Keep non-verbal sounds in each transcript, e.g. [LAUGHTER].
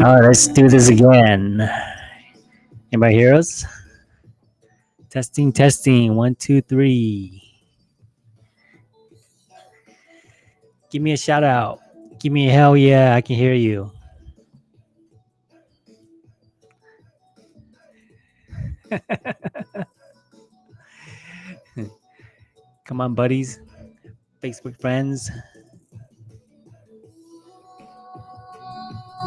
All right, let's do this again. Anybody hear us? Testing, testing. One, two, three. Give me a shout out. Give me a hell yeah, I can hear you. [LAUGHS] Come on, buddies. Facebook friends. Show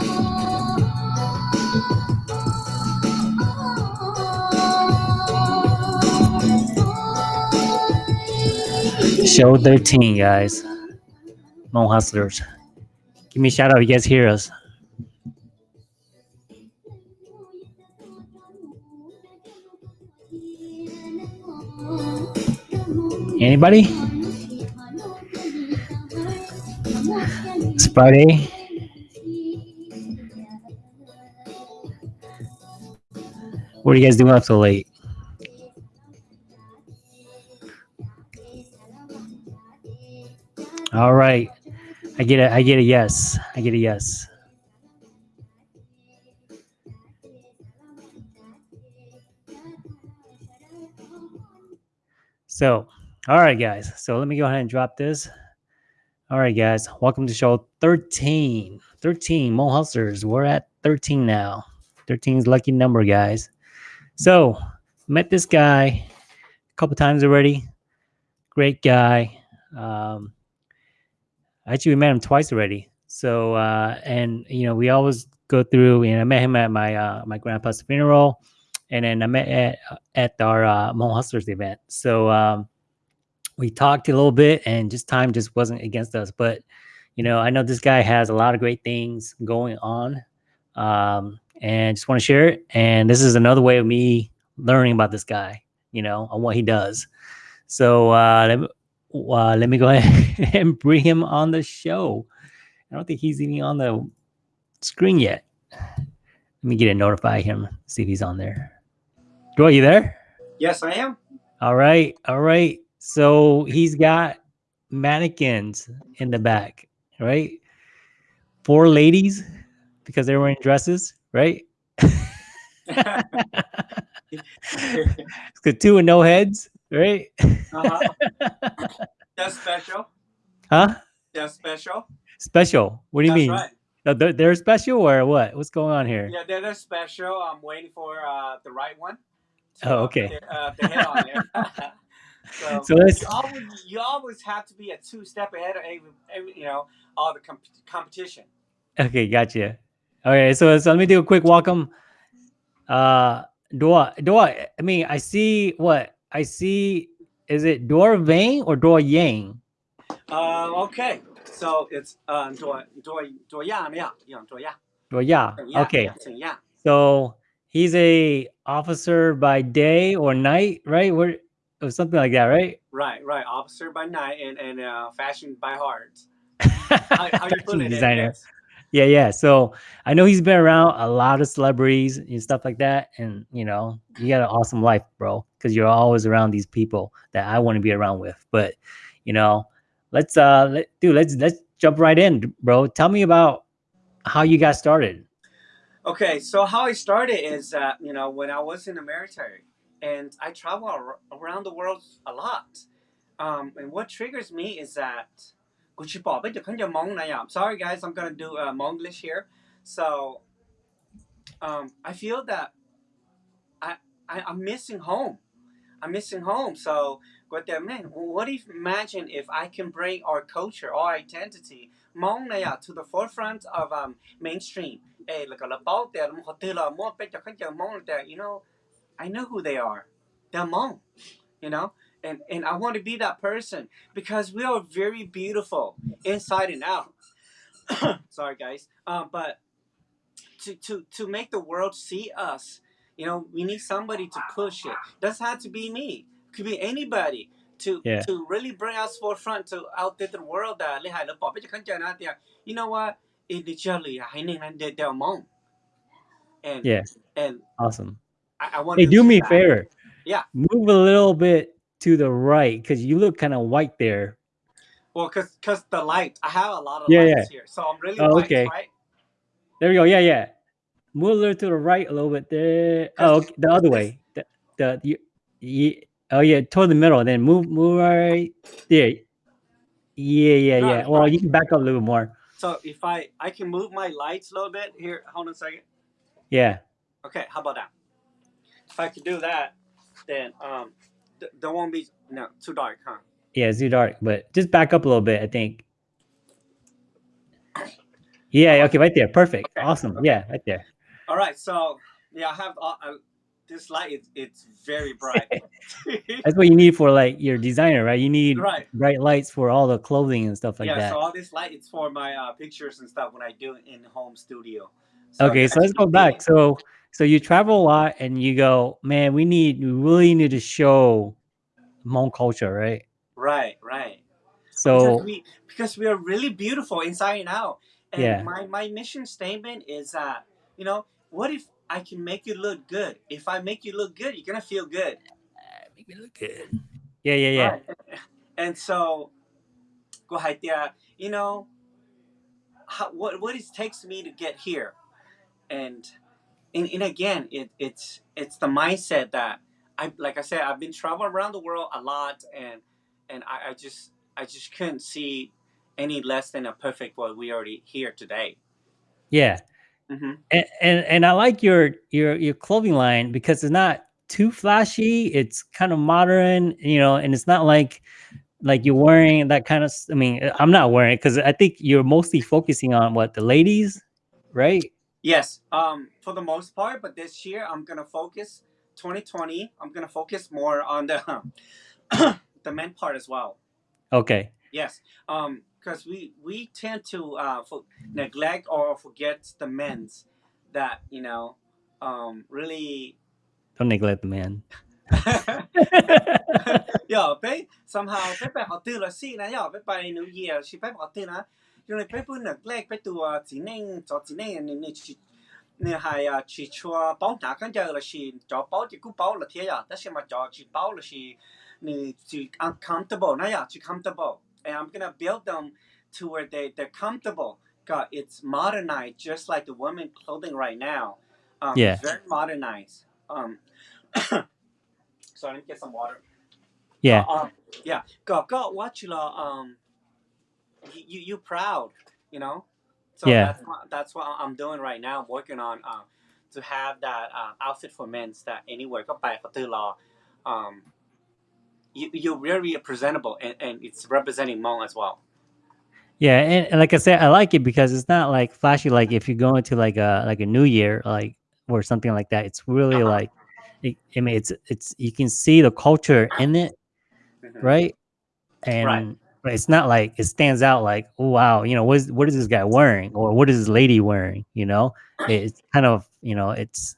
13, guys. Hmong Hustlers. Give me a shout out. You guys hear us. Anybody? It's Friday. What are you guys doing up so late? All right. I get it. I get a yes. I get a yes. So, all right, guys. So let me go ahead and drop this. All right, guys. Welcome to show 13. 13 Hmong Hustlers. We're at 13 now. 13 is lucky number, guys. So, met this guy a couple times already. Great guy. Um, actually, we met him twice already. So, uh, and you know, we always go through. You know, I met him at my uh, my grandpa's funeral, and then I met at at our uh, Hmong Hustlers event. So, um, we talked a little bit, and just time just wasn't against us. But you know, I know this guy has a lot of great things going on. Um, and just want to share it. And this is another way of me learning about this guy, you know, on what he does. So uh, let, me, uh, let me go [LAUGHS] ahead and bring him on the show. I don't think he's even on the screen yet. Let me get it, notify him, see if he's on there. Joy, you there? Yes, I am. All right, all right. So he's got mannequins in the back, right? Four ladies because they're wearing dresses, right? [LAUGHS] [LAUGHS] it's two and no heads, right? Uh-huh. [LAUGHS] That's special. Huh? That's special. Special. What do you That's mean? right. No, They're, they're special or what? What's going on here? Yeah, they're, they're special. I'm waiting for uh, the right one. to, Oh, uh, okay. uh, on so, So let's- you always you always have to be a two step ahead of every, every you know all the comp- competition. Okay, gotcha. Okay, so, so let me do a quick welcome. Uh, Dua. Dor, I mean, I see what I see. Is it Dua Vang or Dua Yang? Uh, okay, so it's uh, Dua Dua Dor Yang, yeah, yeah, Dua Yang. Dua Yang. Okay. Yeah. So he's a officer by day or night, right? Where or something like that, right? Right, right. Officer by night and and uh, fashion by heart. [LAUGHS] How, how you putting designer. It? Yeah, yeah. So I know he's been around a lot of celebrities and stuff like that. And you know, you got an awesome life, bro, because you're always around these people that I want to be around with. But you know, let's uh let dude, let's let's jump right in, bro. Tell me about how you got started. Okay, so how I started is that you know when I was in the military and I travel ar- around the world a lot. Um, and what triggers me is that Gucci you can't I'm sorry guys, I'm gonna do uh, Monglish here. So um, I feel that I, I I'm missing home. I'm missing home. So what that mean? What if imagine if I can bring our culture, our identity, Hmong to the forefront of um, mainstream. Hey, like a lapao there, you know, I know who they are. They're Hmong, you know and, and I want to be that person because we are very beautiful inside and out. [COUGHS] Sorry, guys. Um, but to, to, to make the world see us, you know, we need somebody to push it. Doesn't have to be me. Could be anybody to yeah. to really bring us forefront to out there the world. Uh, that you know what? Initially, and yeah, and awesome. I, I want. Hey, do me a favor. Yeah, move a little bit to the right because you look kind of white there. Well, cause cause the light, I have a lot of Yeah, lights yeah. here, so I'm really Oh, white, okay. right? There we go. Yeah, yeah. Move a little to the right a little bit there. Oh, okay, the other way. The, the you, you, oh yeah, toward the middle. Then move, move right there. Yeah, yeah, No, yeah. Well, fine. you can back up a little more. So if I I can move my lights a little bit here, hold on a second. Yeah. Okay, how about that? If I could do that, then um, there won't be no too dark, huh? Yeah, it's too dark, but just back up a little bit, I think. Yeah, okay, right there. Perfect. Okay, Awesome. okay. Yeah, right there. All right, so yeah, I have uh, uh, this light. It's it's very bright. [LAUGHS] That's what you need for like your designer, right? You need right. bright lights for all the clothing and stuff like yeah. that. Yeah. So all this light is for my uh, pictures and stuff when I do it in home studio. So okay, so let's go back. So so you travel a lot and you go, man, we need we really need to show Hmong culture, right? Right, right. So because we because we are really beautiful inside and out. And Yeah. my my mission statement is that you know what if I can make you look good? If I make you look good, you're gonna feel good. Uh, make me look good. Yeah, yeah, yeah. Right. [LAUGHS] And so, go ahead, yeah. You know, how, what what it takes me to get here, and and, and again, it, it's it's the mindset that I like. I said, I've been traveling around the world a lot, and and I, I just I just couldn't see any less than a perfect what we already here today. Yeah. hmm and, and and I like your your your clothing line because it's not too flashy. It's kind of modern, you know, and it's not like like you're wearing that kind of. I mean, I'm not wearing it because I think you're mostly focusing on what the ladies, right? Yes, um, for the most part, but this year I'm gonna focus 2020. I'm gonna focus more on the [COUGHS] the men part as well. Okay. Yes, um, because we we tend to uh, for, neglect or forget the men's that you know um, really. Don't neglect the man. Yeah, okay. somehow bé bé họ tư là si nè, yo bé bé New Year, si bé họ you know, people gle petu a tsineng cho tsineng ni ni chi ni hai a chi chua bao na kan giờ là chi cho bao thì cũng bao là thế à, tất nhiên mà cho chi bao là chi ni chi uncomfortable na ya comfortable and I'm gonna build them to where they they're comfortable. God, it's modernized just like the women clothing right now. Um, yeah. Very modernized. Um, so I need to get some water. Yeah. Um, uh, um, yeah. ก็ก็ว่าชิลา um you you proud, you know. So yeah. that's what, that's what I'm doing right now. I'm working on um, to have that uh, outfit for men that anywhere go by law. Um, you, you're very presentable and, and it's representing Hmong as well. Yeah, and, and, like I said, I like it because it's not like flashy. Like if you go into like a like a New Year, like or something like that, it's really uh -huh. like, it, I mean, it's it's you can see the culture in it, mm -hmm. right? And right. But it's not like it stands out like, oh, wow, you know, what is, what is this guy wearing or what is this lady wearing? You know, it's kind of, you know, it's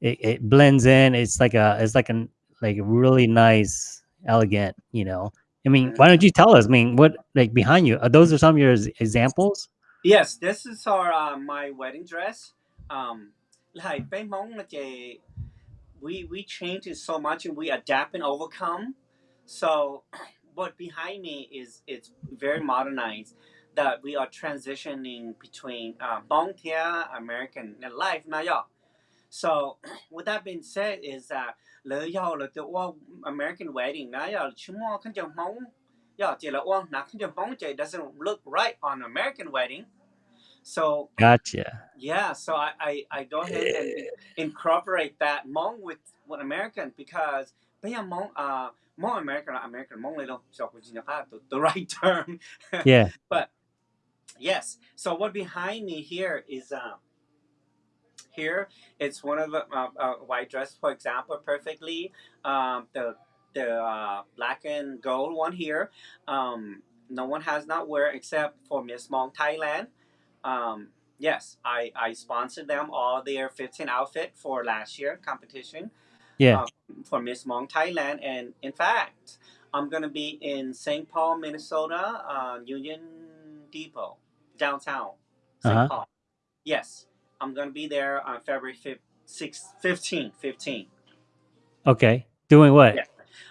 it, it blends in. It's like a it's like a like really nice, elegant, you know. I mean, mm-hmm. why don't you tell us? I mean, what like behind you? Are those are some of your examples? Yes, this is our uh, my wedding dress. Um, like eh, we we change it so much and we adapt and overcome. So what behind me is it's very modernized that we are transitioning between uh, Bong Tia American life now. So [CLEARS THROAT] with that being said is that lỡ yo là the American wedding now yeah chúng chồng mong yeah chỉ là oang nạc khăn chồng mong chỉ doesn't look right on American wedding. So Gotcha. yeah, so I, I, I go ahead and incorporate that Hmong with with American because bây giờ Hmong uh Hmong American American Hmong little so the, the [LAUGHS] right term. Yeah. [LAUGHS] But yes. So what behind me here is um here it's one of the uh, uh, white dress for example perfectly um the the uh, black and gold one here um no one has not wear except for Miss Hmong Thailand um yes I I sponsored them all their 15 outfit for last year competition Yeah. uh, for Miss Hmong Thailand and in fact I'm gonna be in St. Paul Minnesota uh, Union Depot downtown saint Uh-huh. Paul yes I'm gonna be there on February 5th, 6th, 15, 15. Okay. Doing what? Yeah.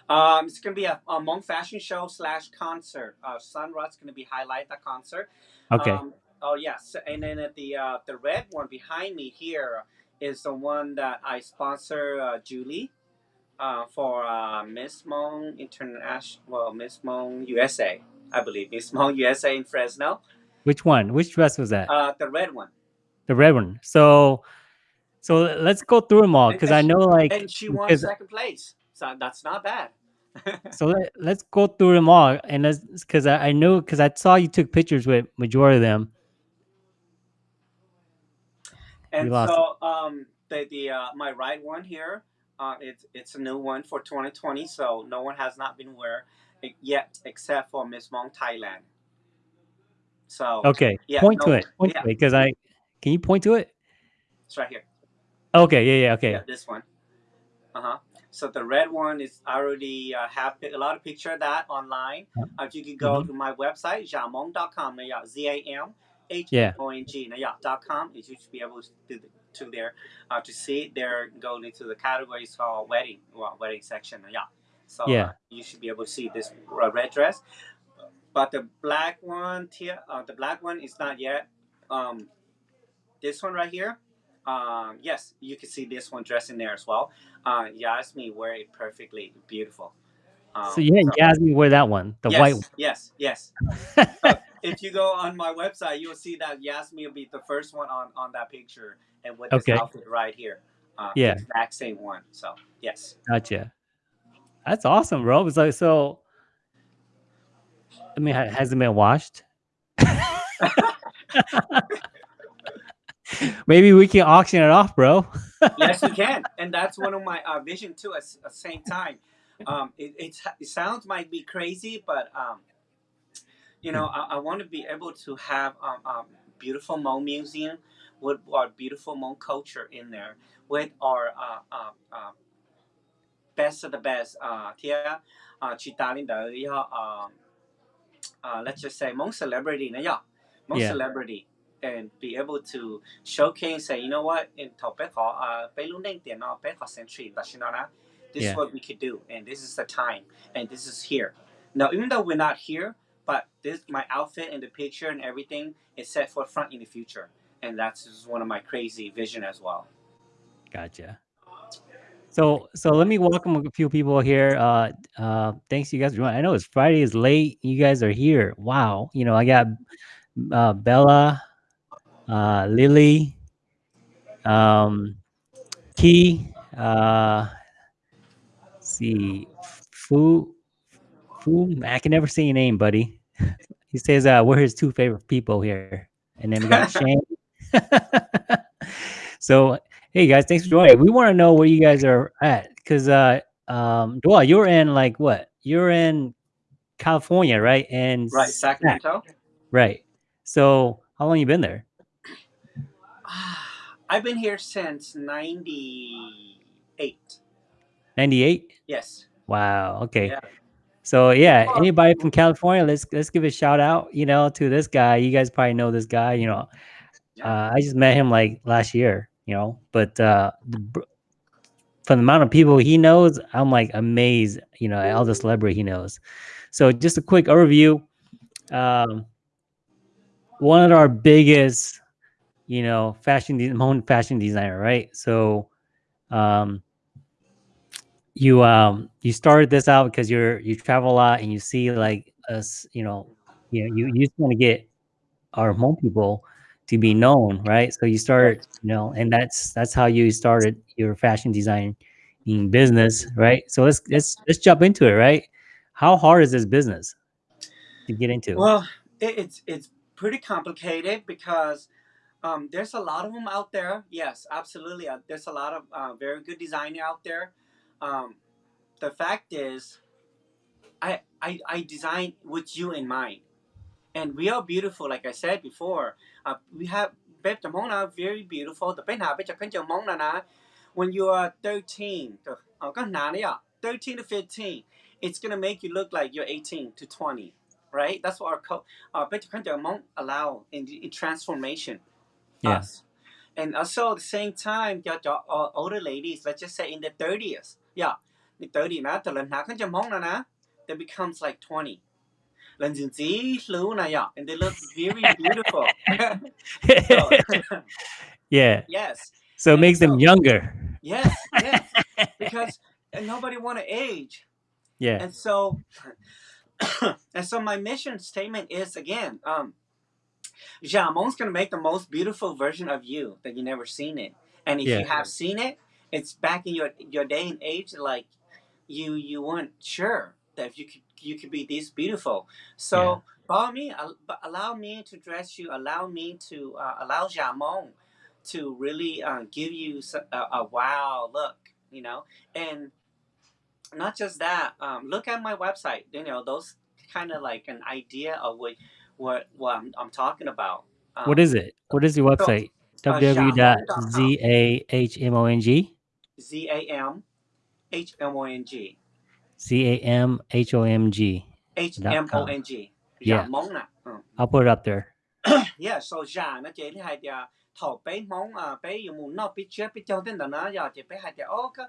Um, it's gonna be a, a Hmong fashion show slash concert. Uh, Sunrod's gonna be highlight the concert. Okay. Um, oh yes, and then at the uh, the red one behind me here is the one that I sponsor uh, Julie uh, for uh, Miss Hmong International, well Miss Hmong USA, I believe Miss Hmong USA in Fresno. Which one? Which dress was that? Uh, the red one. the red one. So, so let's go through them all because I know like and she won second place. So that's not bad. [LAUGHS] so let, let's go through them all and let's because I, I know because I saw you took pictures with majority of them. And so um the the uh, my right one here, uh it's it's a new one for 2020, so no one has not been wear yet except for Miss Hmong Thailand. So Okay, Yeah, point to it. Point yeah. to it because I can you point to it? it's right here. Okay, yeah, yeah, okay, Yeah, this one. Uh huh. So the red one is I already uh, have a lot of picture of that online. Uh, if you could go Mhm. to my website, jamong.com, Z A M H Yeah. O N G, na yeah, dot com. You should be able to to there uh, to see. There going into the categories called wedding, well, wedding section, yeah. So Yeah. uh, you should be able to see this uh, red dress. But the black one, here, uh, the black one is not yet. Um, this one right here, um, yes, you can see this one dressed in there as well. Uh, Yasmin wear it perfectly, beautiful. Um, So you had Yasmin wear that one, the yes, white one. Yes, yes. [LAUGHS] if you go on my website, you'll see that Yasmin will be the first one on on that picture, and with this Okay. outfit right here. Uh, Yeah. exact same one. So yes. Gotcha. That's awesome, bro. It's like so. I mean, has it been washed? [LAUGHS] Maybe we can auction it off, bro. [LAUGHS] yes, you can, and that's one of my uh, vision too. At the same time, um, it, it's, it sounds might be crazy, but um, you know, I, I want to be able to have um, um, beautiful Hmong museum with our beautiful Hmong culture in there, with our uh, uh, uh, best of the best. Uh, here, uh, lên uh, let's just say Hmong celebrity, na yeah, Hmong Yeah. celebrity and be able to showcase say, you know what, in Tao Pe uh, Pe Lu Neng Tian No, Pe Kho Century, Da Shin Na Na, this Yeah. is what we could do, and this is the time, and this is here. Now, even though we're not here, but this my outfit and the picture and everything is set for front in the future, and that's just one of my crazy vision as well. Gotcha. So so let me welcome a few people here. Uh uh thanks you guys. I know it's Friday is late. You guys are here. Wow. You know, I got uh Bella, uh Lily, um Key, uh see Fu Fu I can never say your name, buddy. He says uh we're his two favorite people here. And then we got [LAUGHS] Shane. [LAUGHS] so hey guys, thanks for joining. We want to know where you guys are at because uh um Dwell, you're in like what? You're in California, right? And Right, Sacramento. right. So how long you been there? [SIGHS] I've been here since '98. 98? Yes. Wow. Okay. Yeah. So yeah, anybody from California, let's let's give a shout out, you know, to this guy. You guys probably know this guy, you know. Uh, I just met him like last year, you know, but uh the, from the amount of people he knows, I'm like amazed, you know, all the celebrity he knows. So just a quick overview. Um, one of our biggest, you know, fashion de- fashion designer, right? So, um, you um you started this out because you're you travel a lot and you see like us, you know, you know, you, you just want to get our home people to be known, right? So you start, you know, and that's that's how you started your fashion design in business, right? So let's let's let's jump into it, right? How hard is this business to get into? Well, it, it's it's pretty complicated because um, there's a lot of them out there. Yes, absolutely. Uh, there's a lot of uh, very good designer out there. Um, the fact is, I, I I design with you in mind, and we are beautiful. Like I said before, uh, we have Hmong are very beautiful. The bên nào bên chụp Chăm Mong là na, when you are 13, the- uh, có nà 13 to 15, it's gonna make you look like you're 18 to 20, right? That's what our co- uh, Bếp Chăm Chăm Mong allow in, in transformation. Yes. Us. And also at the same time, your, your uh, older ladies, let's just say in the 30s, yeah, ni thirty na, the lần nào kan na that becomes like twenty. Na yeah, and they look very [LAUGHS] beautiful. [LAUGHS] so, yeah. Yes. So it makes so, them younger. Yes, yes, [LAUGHS] because nobody want to age. Yeah. And so, [COUGHS] and so my mission statement is again, um, Jamon's gonna make the most beautiful version of you that you never seen it, and if yeah. you have seen it, it's back in your your day and age like you you weren't sure that if you could you could be this beautiful so Yeah. follow me al- allow me to dress you allow me to uh, allow Jamon to really uh, give you a wow look you know and not just that um, look at my website you know those kind of like an idea of what what, what I'm, I'm talking about um, What is it? What is your website? uh, www.zamong z-a-m h-m-o-n-g C A M H O M G. h-m-o-n-g Yeah. mong nè ừ. I'll put it up there. yeah so giả nó chỉ là giờ thầu bé mong à bé dùng một nó biết chưa biết cho đến đó nó giờ chỉ bé hay giờ ô cái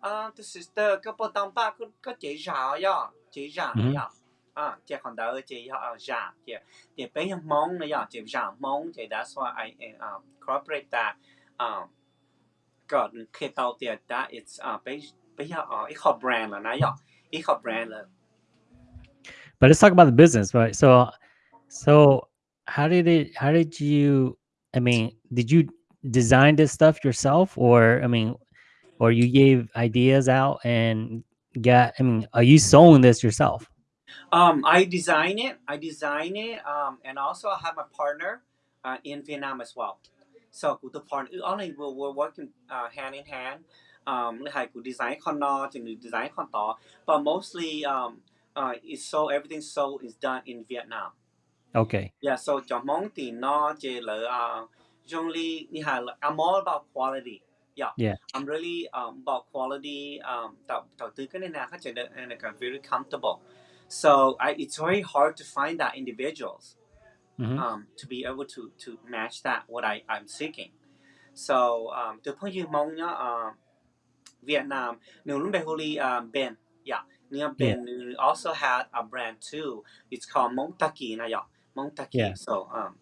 à the sister cái bộ tông ba cái cái chỉ giả ya chỉ Mhm. ya à chỉ còn đỡ chỉ ya giả chỉ chỉ bé mong nó ya chỉ giả mong chỉ that's why I um, incorporate that um ก็คือเตาเตีย that it's อ่าไปไปya อ๋ออีกขอ brand แล้วนะยะอีกขอ brand เลย But let's talk about the business, right? So, so how did it? How did you? I mean, did you design this stuff yourself, or I mean, or you gave ideas out and got? I mean, are you sewing this yourself? Um, I design it. I design it. Um, and also I have a partner uh, in Vietnam as well. so cụ the partner only we're, we're working uh, hand in hand. Um, like cụ design con thì người design con to. But mostly um, uh, it's so everything so is done in Vietnam. Okay. Yeah, so cho mong thì nó chỉ là uh, hà là- I'm all about quality. Yeah. Yeah. I'm really um, about quality. Um, tạo tạo tư cái này là phát triển được and like, very comfortable. So I, it's very hard to find that individuals Mhm. um, to be able to to match that what I I'm seeking. So um, từ point you mong nhá uh, Vietnam, nếu lúc bây huli um, Ben, yeah, near Ben also had a brand too. It's called Mong Taki na yeah, Mong Taki. Yeah. So um,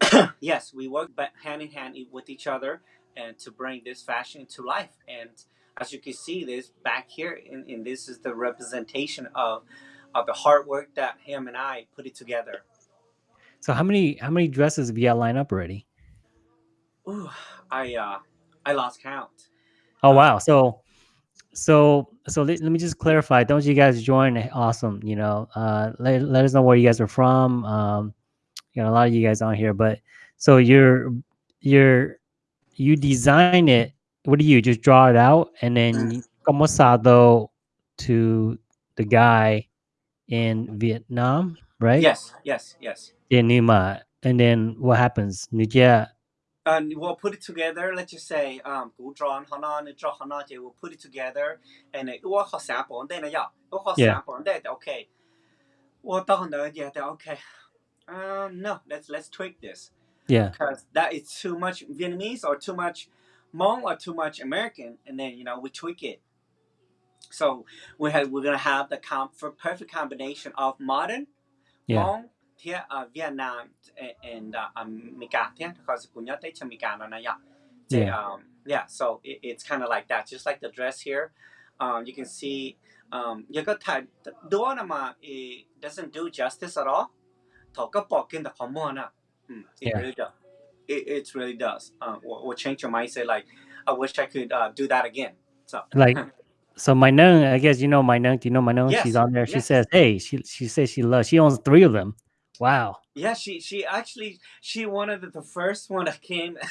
[COUGHS] yes, we work hand in hand with each other and to bring this fashion to life. And as you can see, this back here, and this is the representation of of the hard work that him and I put it together. So how many how many dresses have you got lined up already? Ooh, I uh, I lost count. Oh Uh, wow. So so so let, let me just clarify. Don't you guys join? Awesome. You know, uh let, let us know where you guys are from. Um you know, a lot of you guys on here, but so you're you're you design it. What do you just draw it out and then you- como sado to the guy in Vietnam, right? Yes, yes, yes. Nima. And then what happens? Nujia And we'll put it together. Let's just say, um, cú draw hana, ni draw hana, thì we'll put it together, and it will have sample, and then yeah, it will sample, and then okay. Well, done the yeah, okay. Um, no, let's let's tweak this yeah. because that is too much Vietnamese or too much Hmong or too much American, and then you know we tweak it. So we have we're gonna have the com- for perfect combination of modern Yeah. Hmong, here uh, Vietnam and uh, America, yeah, because we nhớ tới cho America nó này, yeah. Um, so it, it's kind of like that, just like the dress here. Um, you can see, um, you got type door mà it doesn't do justice at all. Bỏ kinh the mm, It really does. It, it really does. Uh, will, will change your mindset. Like, I wish I could uh, do that again. So like [LAUGHS] so my nun i guess you know my nun do you know my nun Yes, she's on there she yes. says hey she she says she loves she owns three of them wow Yeah, she she actually she one of the, the first one that came. [COUGHS]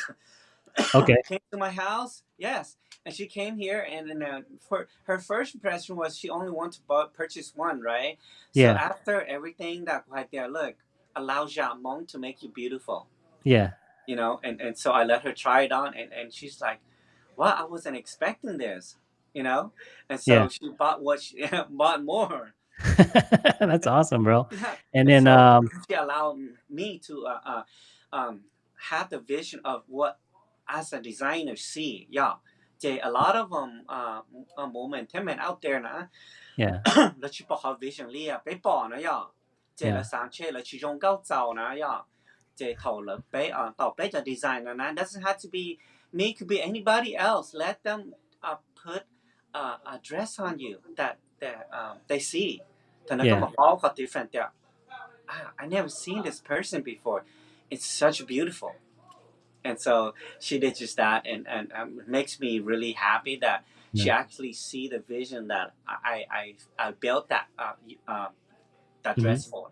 Okay. came to my house. Yes, and she came here, and then uh, for her first impression was she only wanted to bu- purchase one, right? So Yeah. after everything that right there, look, allow Jamon to make you beautiful, yeah you know, and and so I let her try it on, and and she's like, "Wow, I wasn't expecting this." You know, and so Yeah. she bought what she [LAUGHS] bought more. [LAUGHS] that's awesome bro [LAUGHS] Yeah. and then so um she allowed me to uh, uh, um, have the vision of what as a designer see yeah Jay, a lot of them uh, uh women, men out there นะ Yeah. [CLEARS THROAT] 你去博学 vision 呢啊，俾博呢呀，即系上车你始终高就呢呀，即系头了俾啊到俾就 design 呢，doesn't have to be me, could be anybody else. Let them uh, put uh, a dress on you that that um, they see. Tanaka yeah. all got different. They're, ah, I never seen this person before. It's such beautiful. And so she did just that, and and um, it makes me really happy that yeah. she actually see the vision that I I, I built that uh, uh, that mm -hmm. dress for.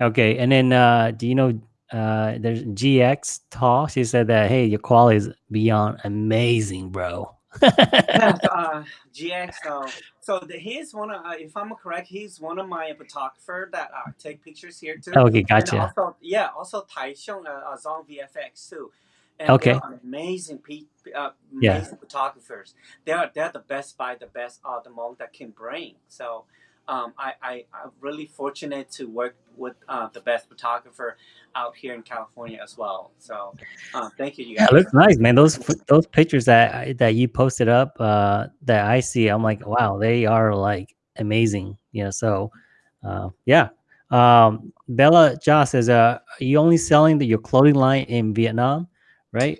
Okay, and then uh, do you know uh, there's GX Tall? She said that hey, your quality is beyond amazing, bro. [LAUGHS] uh, GX. So, so the, he's one of, uh, if I'm correct, he's one of my photographer that uh, take pictures here too. okay, And gotcha. also, yeah, also Taixiong uh, Zong VFX too. And Okay. amazing, pe- uh, Yeah. photographers. They're they're the best by the best uh, the most that can bring. So, um, I, I I'm really fortunate to work with uh, the best photographer out here in California as well. So, uh, thank you, you guys. it looks nice, man. Those those pictures that that you posted up, uh, that I see, I'm like, wow, they are like amazing. You know, so uh, yeah. Um, Bella Jha says, uh, are you only selling the, your clothing line in Vietnam, right?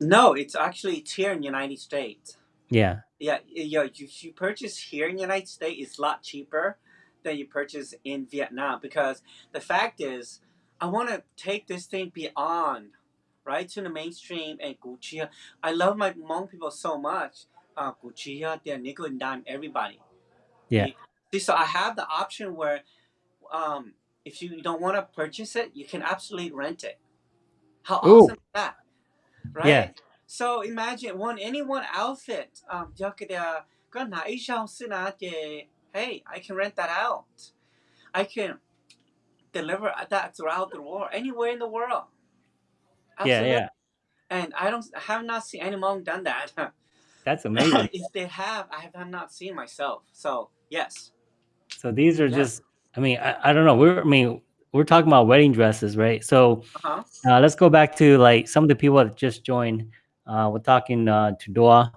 No, it's actually it's here in the United States. Yeah, Yeah, yeah. You, you purchase here in the United States is a lot cheaper than you purchase in Vietnam because the fact is, I want to take this thing beyond, right, to the mainstream and Gucci. I love my Hmong people so much. Uh, Gucci, they're nickel and dime everybody. Yeah. See, so I have the option where, um, if you don't want to purchase it, you can absolutely rent it. How Ooh. awesome is that? Right? Yeah. So imagine when anyone outfit um, 여기다 그 쓰나게 hey I can rent that out. I can deliver that throughout the world anywhere in the world. Absolutely. Yeah, yeah. And I don't I have not seen anyone done that. [LAUGHS] That's amazing. if they have, I have not seen myself. So yes. So these are yeah. just I mean, I, I don't know. We're I mean we're talking about wedding dresses, right? So uh -huh. uh, let's go back to like some of the people that just joined. Uh, we're talking uh, to Doa.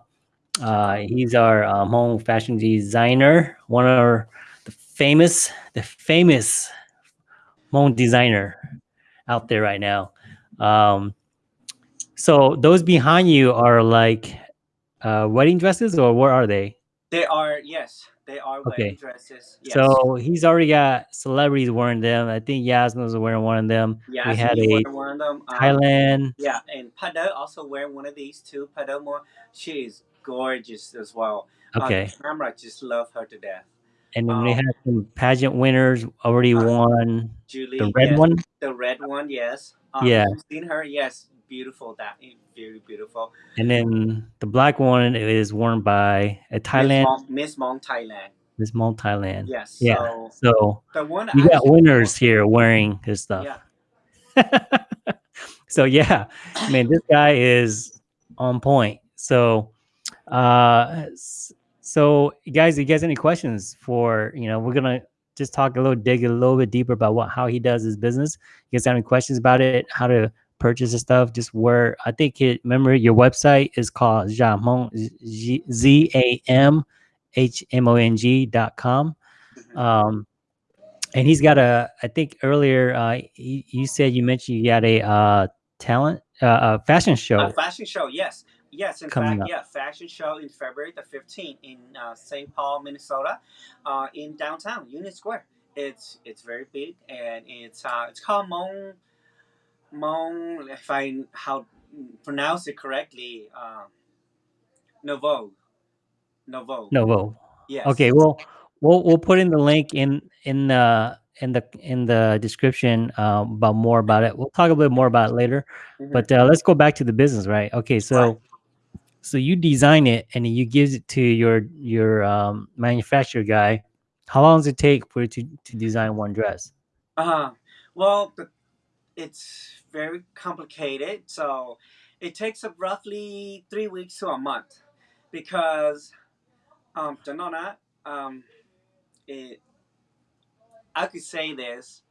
Uh, he's our um, home fashion designer, one of our, the famous, the famous home designer out there right now. Um, so those behind you are like uh, wedding dresses, or what are they? They are yes, they are Okay. wedding dresses. Yes. So he's already got celebrities wearing them. I think Yasmin was wearing one of them. yeah, we had you a wear one of them. Um, Thailand. Yeah, and Pada also wearing one of these too. Pada more, she is gorgeous as well. Uh, Okay. camera just love her to death. And then we um, had some pageant winners already uh, won. Julie, The red yes, one? the red one, yes. Um, Yeah. you've seen her, yes, beautiful. That is very beautiful. And then the black one is worn by a Thailand, Miss Hmong, Hmong Thailand. Miss Hmong Thailand. Yes. Yeah. So So the one you got winners here wearing his stuff. Yeah. [LAUGHS] so yeah, man, this guy is on point. So, uh, so guys, you guys any questions for you know? We're gonna just talk a little, dig a little bit deeper about what how he does his business. You guys have any questions about it? How to purchase and stuff? Just where I think it. Remember, your website is called Jamon Z A M H M O N G dot com. Mhm. Um, and he's got a. I think earlier, uh, you, you said you mentioned you got a uh talent, uh, a fashion show. A fashion show, yes. Yes, in Coming fact, up. yeah, fashion show in February the 15th in uh, St. Paul, Minnesota, uh, in downtown Union Square. It's it's very big and it's uh, it's called Mon Mon if I how pronounce it correctly, uh, Novo. Novo. Novo. Yes. Okay, well, we'll we'll put in the link in in the in the in the description uh, about more about it. We'll talk a little more about it later. Mhm. But uh, let's go back to the business, right? Okay, so Right. so you design it and you give it to your your um, manufacturer guy. How long does it take for you to to design one dress? Uh, huh. well, it's very complicated. So it takes up roughly three weeks to a month because um, Danona, um, it, I could say this,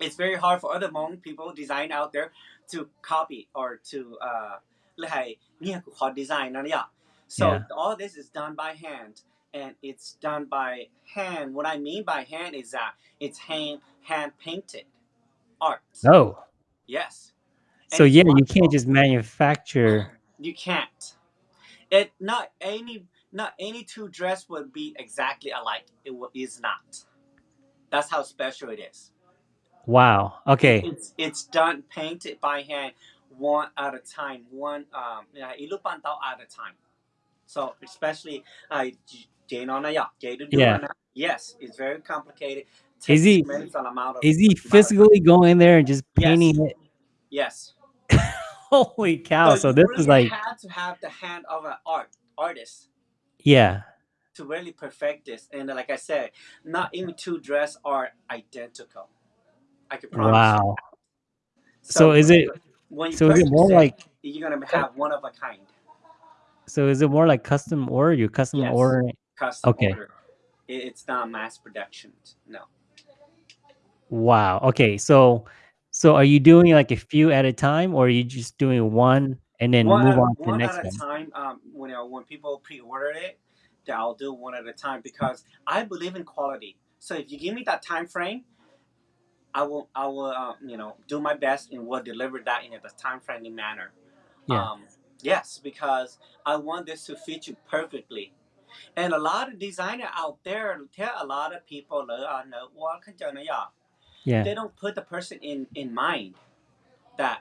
it's very hard for other Hmong people design out there to copy or to uh, design. So yeah. all this is done by hand and it's done by hand. What I mean by hand is that it's hand hand painted art. Oh yes And so yeah, you can't just manufacture. [SIGHS] you can't it not any not any two dress would be exactly alike it is not that's how special it is Wow. Okay. it's it's done painted by hand one at a time one um yeah, ilupan tao at a time so especially uh Jane on yeah Jane to do Yeah. yes it's very complicated Is he immense amount of is he physically going in there and just Yes. painting it? yes [LAUGHS] Holy cow! So you this really is like have to have the hand of an art artist yeah. to really perfect this. And like I said, not even two dress are identical. I can promise. Wow. So is it- So is it more like you're gonna have one of a kind so is it more like custom order? You custom Yes. ordering? custom Okay. order. It- It's not mass production. No. Wow. Okay. So so are you doing like a few at a time or are you just doing one and then one move at, on to the one next at a one? time. Um, when know, when people pre-order it, that I'll do one at a time because I believe in quality. So if you give me that time frame, I will I will uh, you know do my best and will deliver that in a time friendly manner. Yeah. Um, yes, because I want this to fit you perfectly. And a lot of designer out there tell a lot of people uh, know, well, Yeah. they don't put the person in in mind that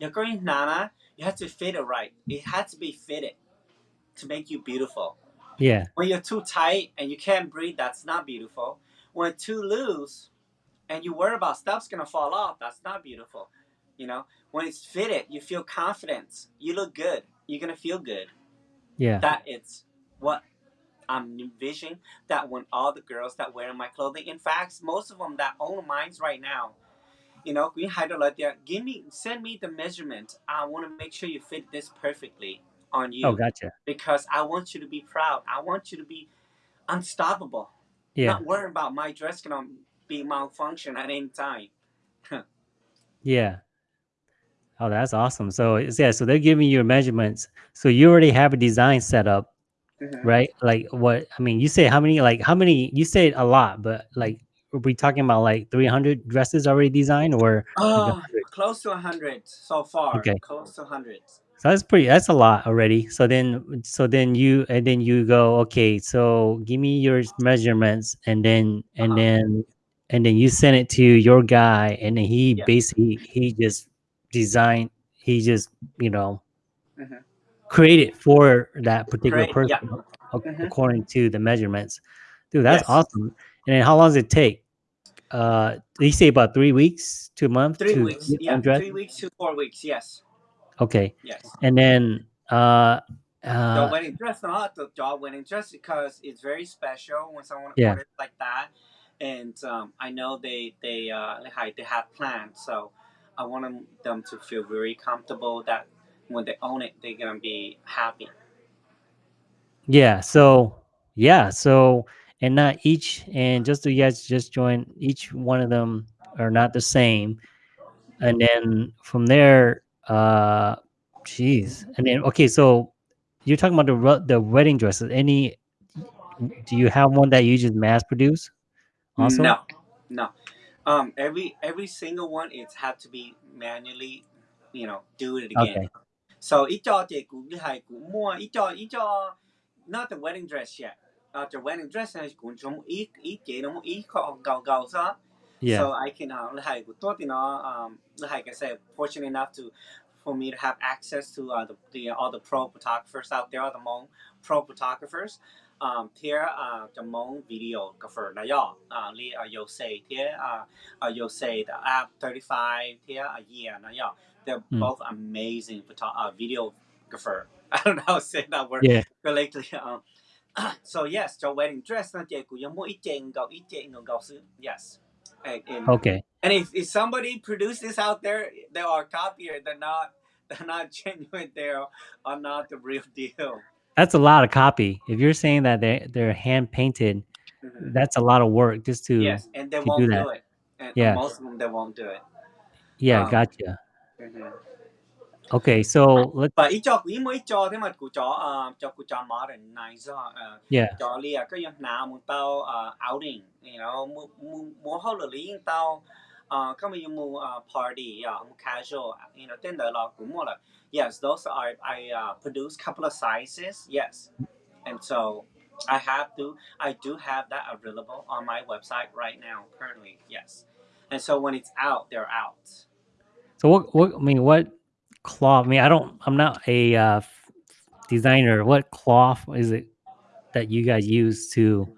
you're going nana you have to fit it right. It has to be fitted to make you beautiful. Yeah. when you're too tight and you can't breathe that's not beautiful. When too loose and you worry about stuff's gonna fall off that's not beautiful you know? When it's fitted you feel confidence. You look good. You're gonna feel good. Yeah. that it's what I'm envisioning that when all the girls that wear my clothing, in fact, most of them that own mines right now, you know, we had to let there, give me, send me the measurement. I want to make sure you fit this perfectly on you Oh, gotcha. because I want you to be proud. I want you to be unstoppable. Yeah. Not worry about my dress gonna be malfunction at any time. [LAUGHS] Yeah. Oh, that's awesome. So it's- yeah, so they're giving you measurements. So you already have a design set up, Mhm. right? Like what I mean, you say how many like how many you say a lot, but like are we talking about like 300 dresses already designed or Oh, 100? close to 100 so far. Okay. Close to 100. So that's pretty that's a lot already. So then so then you and then you go, okay, so give me your measurements and then and Uh-huh. then and then you send it to your guy and then he Yeah. basically he just designed he just, you know, Mhm. Created for that particular yeah. person ac- Mhm. according to the measurements. Dude, that's Yes. awesome. And then how long does it take? Uh you say about three weeks to a month Three weeks. Yeah, one dress? three weeks to four weeks. Yes. Okay. Yes. And then uh the uh wedding dress, not the job wedding dress, because it's very special when someone Yeah. orders like that, and um, I know they they uh they have plans, so I want them to feel very comfortable that when they own it, they're gonna be happy. Yeah. So yeah. So and not each and just so you guys just join each one of them are not the same. And then from there, uh jeez. And then okay, so you're talking about the the wedding dresses. Any do you have one that you just mass produce? Also? No, no. Um, every every single one it had to be manually, you know, do it again. Okay. So ít cho chị cũng đi hay cũng mua ít cho ít cho not the wedding dress yet. The wedding dress này cũng trong ít ít chị nó ít khó gầu gầu sao. Yeah. So I can uh, hay của tôi thì nó um like I said fortunate enough to for me to have access to uh, the, the all the pro photographers out there, all the Hmong pro photographers. Um, here uh, the Hmong videographer na yo. Uh, li uh, yo say here uh, uh yo say the app 35 here a year na yo. They're Mm. both amazing photo- uh, videographer. [LAUGHS] I don't know how to say that word Yeah. correctly. Um, [CLEARS THROAT] so yes, the wedding dress na chị cũng mua ít tiền gạo ít tiền gạo xứ. Yes. And, and, Okay. and if, if somebody produced this out there, they are copier. They're not. [LAUGHS] They're not genuine. They are, not the real deal. That's a lot of copy. If you're saying that they they're hand painted, Mhm. that's a lot of work just to Yes, and they to won't that. do it. And Yeah. most of them they won't do it. yeah, Um, gotcha. Okay, so let's But ít cho quý mới cho thế mà của chó cho của chó modernize uh, yeah. cho lia cái yang nào một tao uh, outing you know mu mu mu hậu là lý tao. Uh, có mấy mu uh, party uh, mu casual you know tên đời là cũng mua là yes those are I uh, produce couple of sizes yes. And so I have to I do have that available on my website right now currently yes. And so when it's out they're out So what what I mean what cloth I mean I don't I'm not a uh designer. What cloth is it that you guys use to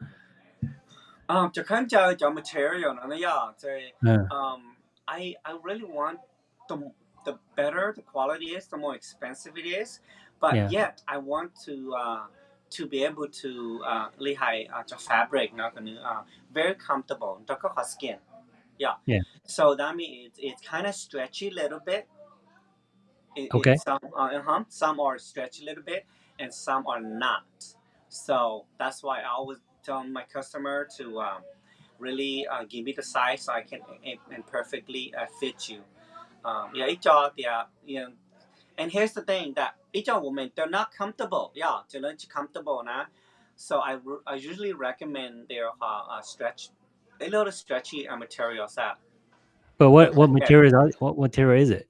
Um, to kind of the material, yeah. So, uh, um, I I really want the the better the quality is, the more expensive it is. But Yeah. yet, I want to uh, to be able to uh, 厉害 uh, the fabric, not gonna uh, very comfortable, the skin. Yeah. Yeah. So that means it's it's kind of stretchy a little bit. It, Okay. It, some uh, uh-huh, some are stretchy a little bit, and some are not. So that's why I always tell my customer to um, really uh, give me the size so I can and, perfectly uh, fit you. Um, yeah, each of uh, you know, and here's the thing that each of women they're not comfortable. Yeah, they're not comfortable now. So I, I usually recommend their uh, uh, stretch, a little stretchy uh, materials that but what what material is what material is it?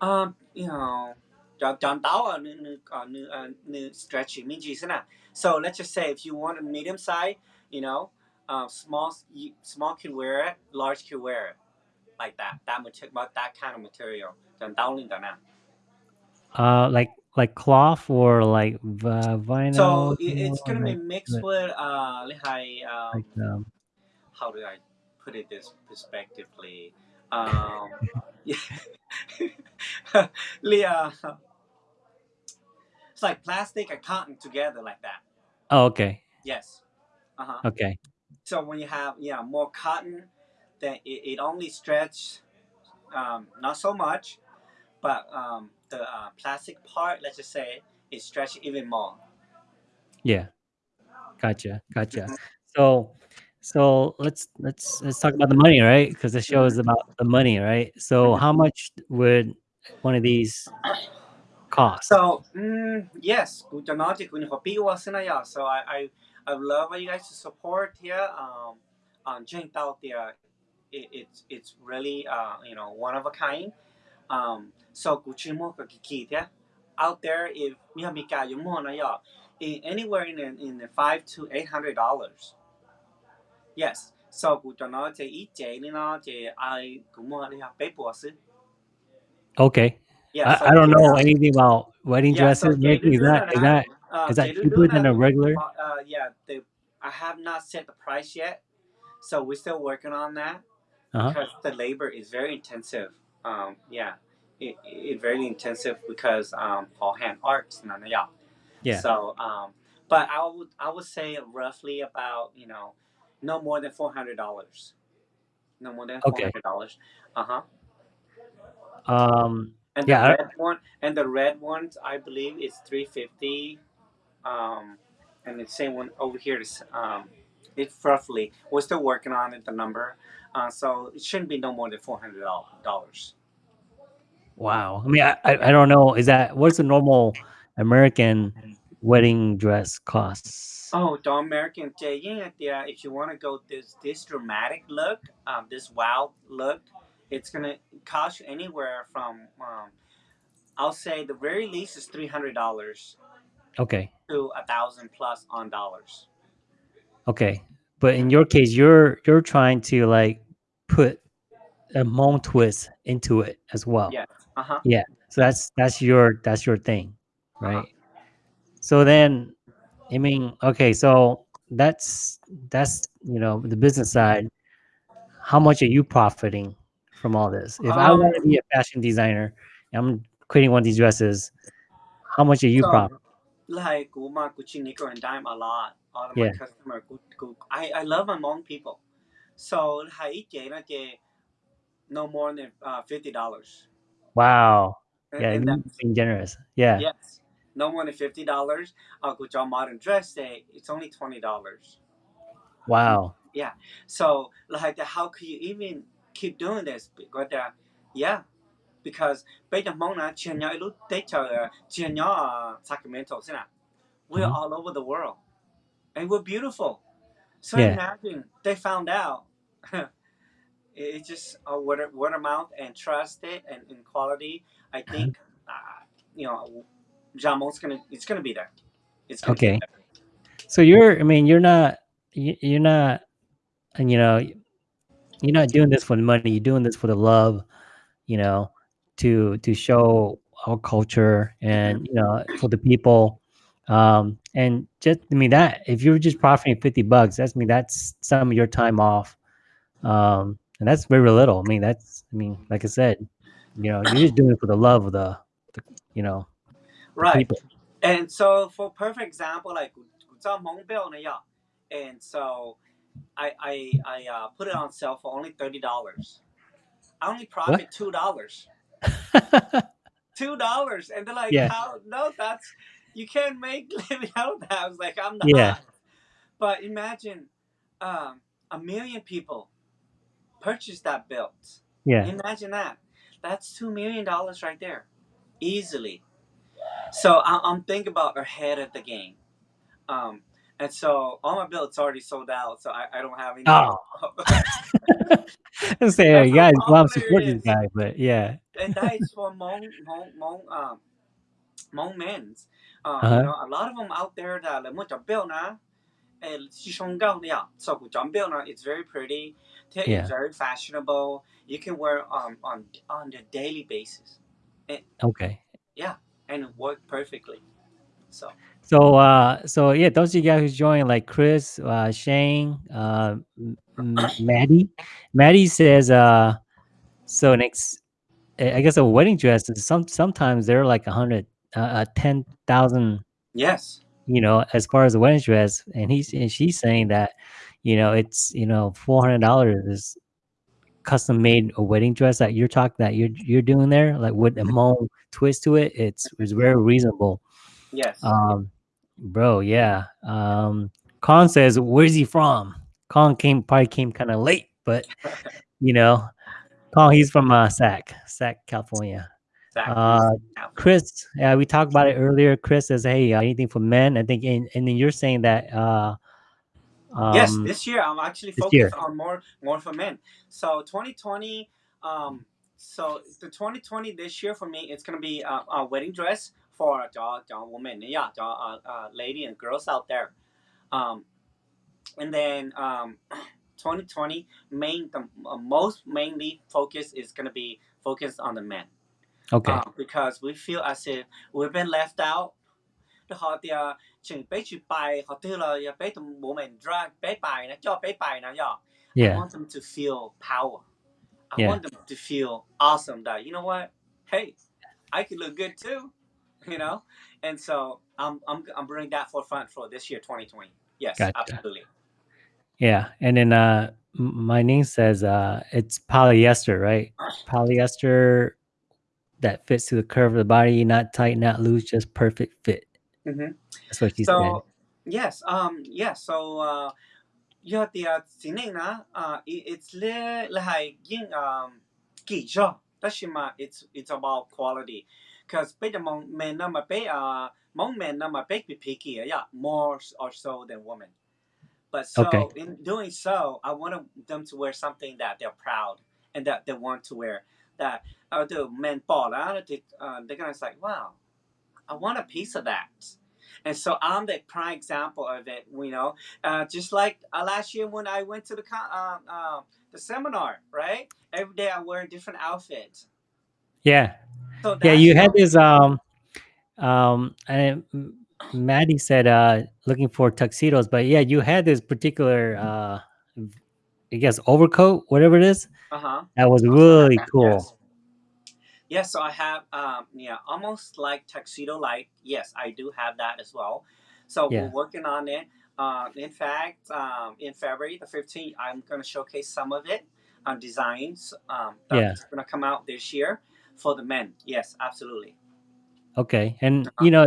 Um, you know, táo ở new new uh, new uh, stretchy means gì thế nào? So let's just say if you want a medium size, you know, uh, small small can wear it, large can wear it, like that. That material, that kind of material. Chọn táo lên tao nào. Uh like like cloth or like v- vinyl So it, it's gonna be mixed with uh, like, um, like um how do I put it this perspectively? Um, [LAUGHS] yeah, Leah, it's like plastic and cotton together like that. oh okay. Yes. Uh huh. Okay. So when you have yeah more cotton, then it, it only stretch, um, not so much, but um, the uh, plastic part, let's just say, it stretch even more. Yeah. Gotcha. Gotcha. Mhm. So so let's let's let's talk about the money, right? Because the show is about the money, right? So Mhm. how much would one of these cost? So mm, yes, good to know that when was in yeah. So I I I love you guys to support here. Um, on Jane out there, it, it's it's really uh you know one of a kind. Um, so Gucci mo. Out there, if you have mika yung mo na yeah, in, anywhere in the, in the five to eight hundred dollars. Yes. So good to know that each day you know that I good mo na paper Okay. Yeah. I, so I don't know yeah. anything about wedding Yeah, so dresses. Maybe is that is that uh, is that cheaper than a regular? Uh, uh, yeah, I have not set the price yet, so we're still working on that Uh-huh. because the labor is very intensive. Um, yeah, it, it very intensive because um, all hand arts, no, no, yeah. Yeah. So, um, but I would I would say roughly about you know no more than four hundred dollars. No more than four Okay. hundred dollars. Uh huh. Um And Yeah, the red one and the red ones I believe is three fifty. Um, and the same one over here is um, it's roughly we're still working on it the number. Uh, so it shouldn't be no more than four hundred dollars. wow. I mean I, I I don't know. Is that what's the normal American wedding dress costs? Oh, the American Jay, yeah, yeah. If you want to go this this dramatic look, um, this wild look, it's gonna cost you anywhere from um, I'll say the very least is three hundred dollars Okay. to a thousand plus on dollars. Okay. But in your case, you're you're trying to like put a Hmong twist into it as well. Yeah. Uh huh. Yeah. So that's that's your that's your thing, right? So then, I mean, okay, so that's that's you know the business side. How much are you profiting from all this? If I want to Um, be a fashion designer, I'm creating one of these dresses. How much are you So, profiting? like Guma, Gucci, Nickel, and Dime a lot. All of Yeah. my customer, good, good. I, I love my Hmong people. So hai chế là chế no more than uh, fifty dollars. Wow. Yeah, and being generous. Yeah. yes, no more than fifty dollars. Uh, good job, modern dress day. It's only twenty dollars. Wow. Yeah. So like, how could you even keep doing this? Because uh, yeah, because bây giờ mong là chuyện nhỏ lúc tết chờ chuyện nhỏ ở Sacramento thế nào we're Mhm. all over the world and we're beautiful so Yeah. imagine they found out [LAUGHS] it- it's just a word, word of mouth and trust it and, and quality I Uh-huh. think uh, you know Jamon's gonna it's gonna be there it's gonna Okay. there. So you're, I mean, you're not, you- you're not, and you know, you're not doing this for the money. You're doing this for the love, you know, to to show our culture and you know for the people. Um, and just, I mean, that if you're just profiting fifty bucks, that's I mean, that's some of your time off. Um, and that's very little. I mean, that's, I mean, like I said, you know, you're just doing it for the love of the, the you know, right people. And so, for perfect example, like 在蒙表呢呀, and so I I I uh, put it on sale for only thirty dollars. I only profit two dollars. [LAUGHS] Two dollars, and they're like, Yeah. "How? No, that's you can't make [LAUGHS] living out of that." I was like, "I'm not." Yeah. But imagine, um, a million people purchased that belt. yeah. Imagine that. That's two million dollars right there, easily. So I, I'm thinking about ahead of the game. Um, and so all my billets already sold out, so I, I don't have any. Oh. I say, yeah, guys, I'm supporting this guy, but yeah. and that is for Hmong, Hmong, Hmong, um, Hmong men's. Uh you uh-huh. know, a lot of them out there that like, "What your bill now?" And so it's very pretty. Yeah. It's very fashionable. You can wear um on on a daily basis. Eh. Okay. Yeah and it work perfectly. So. So, uh, so yeah, those of you guys who joined, like Chris, uh, Shane, uh, [CLEARS THROAT] Maddie, Maddie says, uh, so next, I I guess a wedding dress is some sometimes they're like a hundred, uh, uh, ten thousand, yes, you know, as far as a wedding dress, and he's and she's saying that, you know, it's you know four hundred dollars is custom made a wedding dress that you're talking that you're you're doing there, like with a [LAUGHS] Hmong twist to it. It's it's very reasonable. yes. Um, bro, yeah. Um, Khan says, "Where's he from?" Khan came probably came kind of late, but [LAUGHS] you know, Khan he's from uh, Sac, Sac, California. Exactly. Uh, Chris, yeah, we talked about it earlier. Chris says, "Hey, uh, anything for men?" I think, and, and then you're saying that. Uh, yes, um, this year I'm actually focused year. on more more for men. So 2020, um, so the 2020 this year for me, it's gonna be a, a wedding dress for the, the women, yeah, the uh, uh, lady and girls out there. Um, and then um, [CLEARS THROAT] 2020 main the uh, most mainly focus is gonna be focused on the men. Okay. Uh, because we feel as if we've been left out. Họ thì uh, chừng bé chữ bài họ tư là bé tụi bố mình drag bé bài nè cho bé bài nè yeah. I want them to feel power. I Yeah. want them to feel awesome that you know what? Hey, I can look good too. [LAUGHS] You know? And so I'm I'm I'm bringing that forefront for this year 2020. Yes, Gotcha. absolutely. Yeah, and then uh, my name says uh, it's polyester, right? Polyester that fits to the curve of the body, not tight, not loose, just perfect fit. Mhm. That's what she said. Yes, um, yes. So yeah, the uh, uh, it, it's li like yin um. That's my. It's it's about quality, because bây giờ mong men na mà bé uh, mong men na bé bị picky, yeah, more or so than women. But so Okay. in doing so, I want them to wear something that they're proud and that they want to wear. That uh, the men bought out, they, uh, they're gonna say, "Wow, I want a piece of that." And so I'm the prime example of it. You know, uh, just like uh, last year when I went to the uh, uh, the seminar, right? Every day I wear a different outfit. Yeah, So yeah. You had this um, um, and Maddie said uh, looking for tuxedos, but yeah, you had this particular uh, I guess overcoat, whatever it is, Uh-huh. that was really cool. Yes, so I have um yeah, almost like tuxedo Light. Yes, I do have that as well. So Yeah. we're working on it. Uh, in fact, um, in February the 15th, I'm going to showcase some of it on designs um, Yeah. that's going to come out this year for the men. Yes, absolutely. Okay, and you know,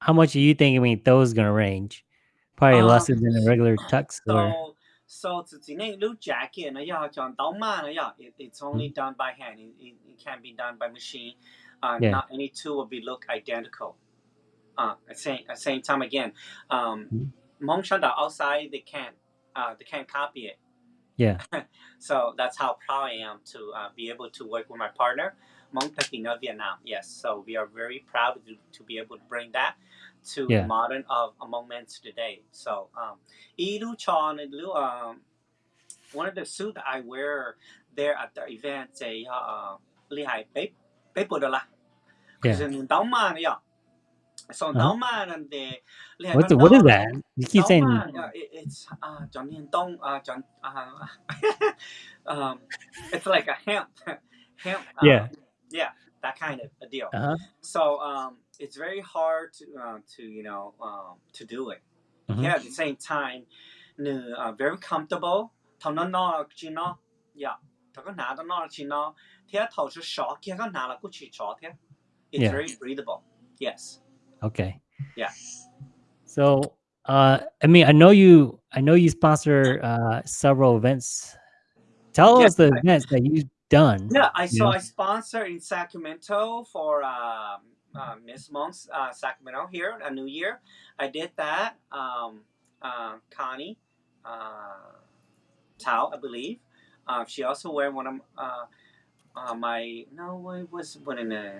how much do you think? I mean, those gonna range? Probably Um, less than a regular tux, or So So it's it's a blue jacket and ya John na ya it, it's only done by hand. It, it, it can't be done by machine. Uh, Yeah. Not any two will be look identical. Uh, at same at same time again, um, Mhm. Outside they can't uh, they can't copy it. Yeah. [LAUGHS] So that's how proud I am to uh, be able to work with my partner, Hmong Pekina Vietnam. Yes, so we are very proud to, to be able to bring that to Yeah. modern of Hmong men today. So um, Ilu Chon and Lu, um, one of the suit that I wear there at the event say uh, Li Hai Pe Pe Bo De La. Yeah. Because in Dao Man, yeah. So. Man and the Li Hai What's the, what is that? You keep saying yeah, it, it's uh, John Yin Dong, uh, John, uh, [LAUGHS] um, it's like a hemp, [LAUGHS] hemp. Uh, Yeah. yeah, that kind of a deal. uh-huh. So um, it's very hard to uh, to you know um, to do it. Mhm. Yeah, at the same time, uh, very comfortable. Thằng nó no chỉ nó, yeah, thằng có nã nó chỉ nó, thì thầu sẽ short, kia có nã là cũng chỉ short thế. It's Yeah. very breathable. Yes. Okay. Yeah. So, uh, I mean, I know you. I know you sponsor uh, several events. Tell Yeah, us the I- events that you've done. Yeah, I so Yeah. I sponsor in Sacramento for um, uh, Miss Hmong's uh, Sacramento here a New Year. I did that. Um, uh, Connie uh, Tao, I believe. Uh, she also wear one of uh, my no, it was one in the.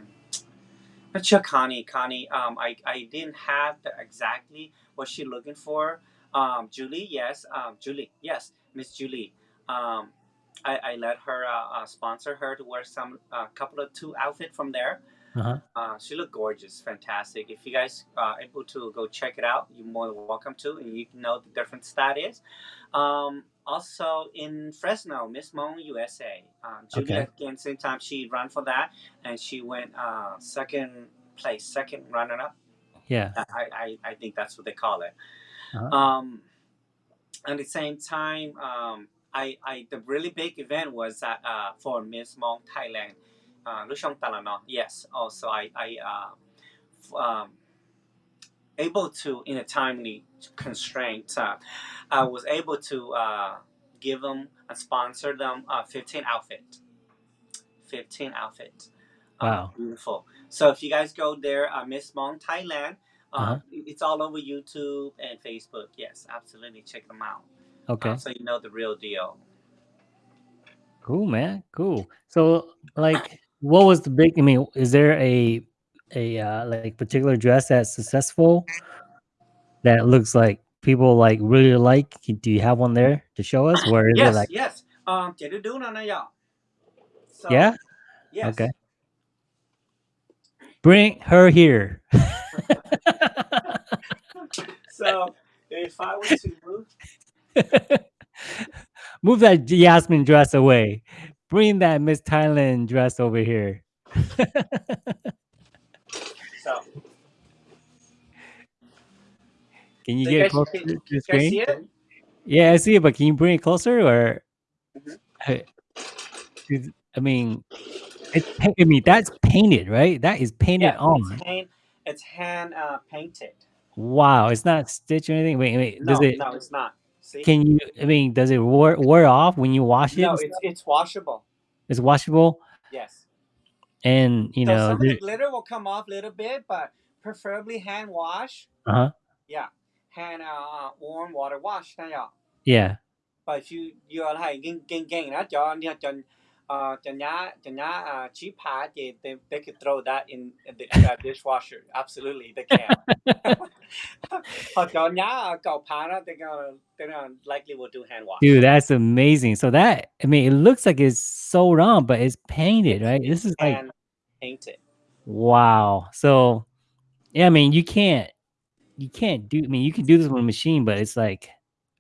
Not sure Connie. Connie. Um, I, I didn't have the, exactly what she looking for. Um, Julie, yes. Um, Julie, yes. Miss Julie. Um, I, I let her sponsor her to wear some uh, couple of two outfit from there. Uh-huh. Uh, she looked gorgeous, fantastic. If you guys are able to go check it out, you're more than welcome to, and you know the difference that is. Um, also in Fresno, Miss Hmong USA, um, Julia Okay. again same time she ran for that, and she went uh, second place, second runner up. Yeah. I, I, I think that's what they call it. Uh-huh. Um, at the same time, um, I, I the really big event was at, uh, for Miss Hmong Thailand. Uh, Lushong Talano. Yes. Also, I, I uh, um, able to in a timely constraint. Uh, I was able to uh, give them and sponsor them uh, 15 outfit. 15 outfit. Uh, Wow. beautiful. So if you guys go there, uh, Miss Hmong Thailand, uh, Uh-huh. it's all over YouTube and Facebook. Yes, absolutely. Check them out. Okay. So you know the real deal. Cool, man. Cool. So, like, what was the big? I mean, is there a a uh, like particular dress that's successful that looks like people like really like? Do you have one there to show us? Where is yes, it like? yes. Um, chị đưa đứa nào nè, yeah. So, Yeah. Yes. Okay. Bring her here. [LAUGHS] So if I were to move, [LAUGHS] Move that Yasmin dress away. Bring that Miss Thailand dress over here. so Can you So get you closer can- to the screen? Yeah, I see it, but can you bring it closer or? Mhm. I- I mean, it's. I mean, that's painted, right? That is painted Yeah, on. it's hand, it's hand uh, painted. Wow, it's not stitched or anything. Wait, wait. No, Does it? no, it's not. See? Can you? I mean, does it wear wear off when you wash it? no, it's it's washable. It's washable, Yes. and you so know, some of the glitter will come off a little bit, but preferably hand wash. uh huh. Yeah, hand uh, warm water wash. Yeah. Yeah. But if you you are like getting getting getting that cho cho cho uh cho nhá uh cheap pad they, they they could throw that in the uh, dishwasher. Absolutely, they can. Hoặc cho nhá cầu they're gonna they're gonna likely will do hand wash. Dude, that's amazing. So that I mean, it looks like it's sewed on, but it's painted, right? This is like painted. wow. So yeah, I mean, you can't you can't do. I mean, you can do this with a machine, but it's like,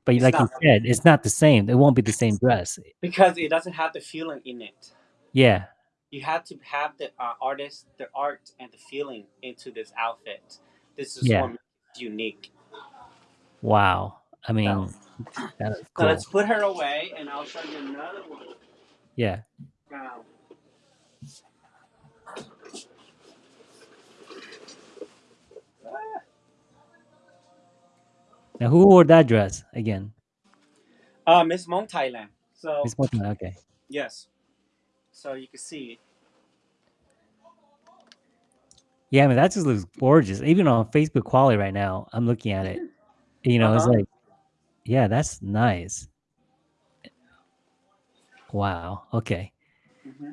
but It's like you said, it's not the same. It won't be the same dress. because it doesn't have the feeling in it. Yeah. You have to have the uh, artist, the art, and the feeling into this outfit. This is Yeah. what unique. Wow. I mean, [CLEARS THROAT] that is So cool. let's put her away, and I'll show you another one. Yeah. Now, Now, who wore that dress again? Uh, Miss Hmong Thailand. So Miss Mountain. Okay. yes. So you can see. Yeah, I mean that just looks gorgeous. Even on Facebook quality right now, I'm looking at it. You know, it's Uh-huh. like, yeah, that's nice. Wow. Okay. hmm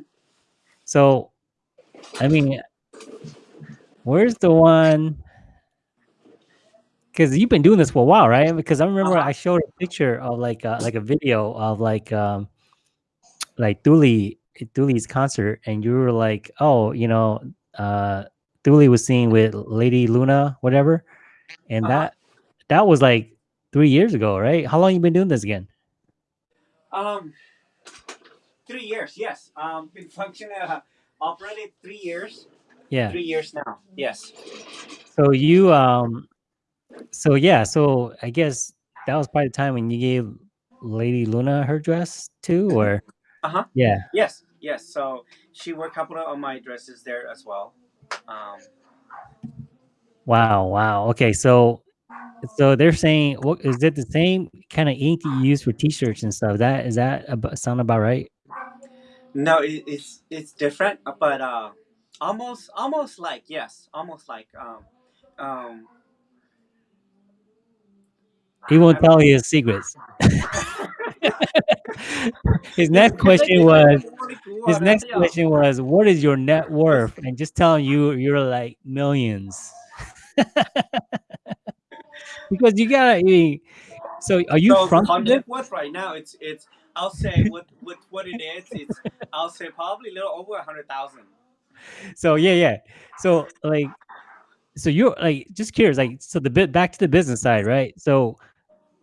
So, I mean, where's the one? Because you've been doing this for a while, right? Because I remember Uh-huh. I showed a picture of like uh, like a video of like um like Dooley Dooley's concert, and you were like, oh, you know, uh, Dooley was singing with Lady Luna, whatever, and Uh-huh. that that was like three years ago, right? How long you been doing this again? Um, three years. Yes. Um, been functioning uh, operated three years. Yeah. Three years now. Yes. So you um, so yeah, so I guess that was probably the time when you gave Lady Luna her dress too, or Uh-huh. yeah. Yes. Yes. So she wore a couple of my dresses there as well. Um, Wow, wow. Okay, so so they're saying, what is it the same kind of ink you use for t-shirts and stuff? That is that about, sound about right? no, it, it's it's different, but uh, almost almost like yes, almost like um, um. He won't tell you his secrets. [LAUGHS] his next question was his next question was, "What is your net worth?" And just telling you you're like millions. [LAUGHS] because you gotta. I mean, so are you so from? net worth right now, it's it's I'll say what what what it is. It's I'll say probably a little over a hundred thousand. So yeah, yeah. So like, so you're like just curious, like, so the bit back to the business side, right? So,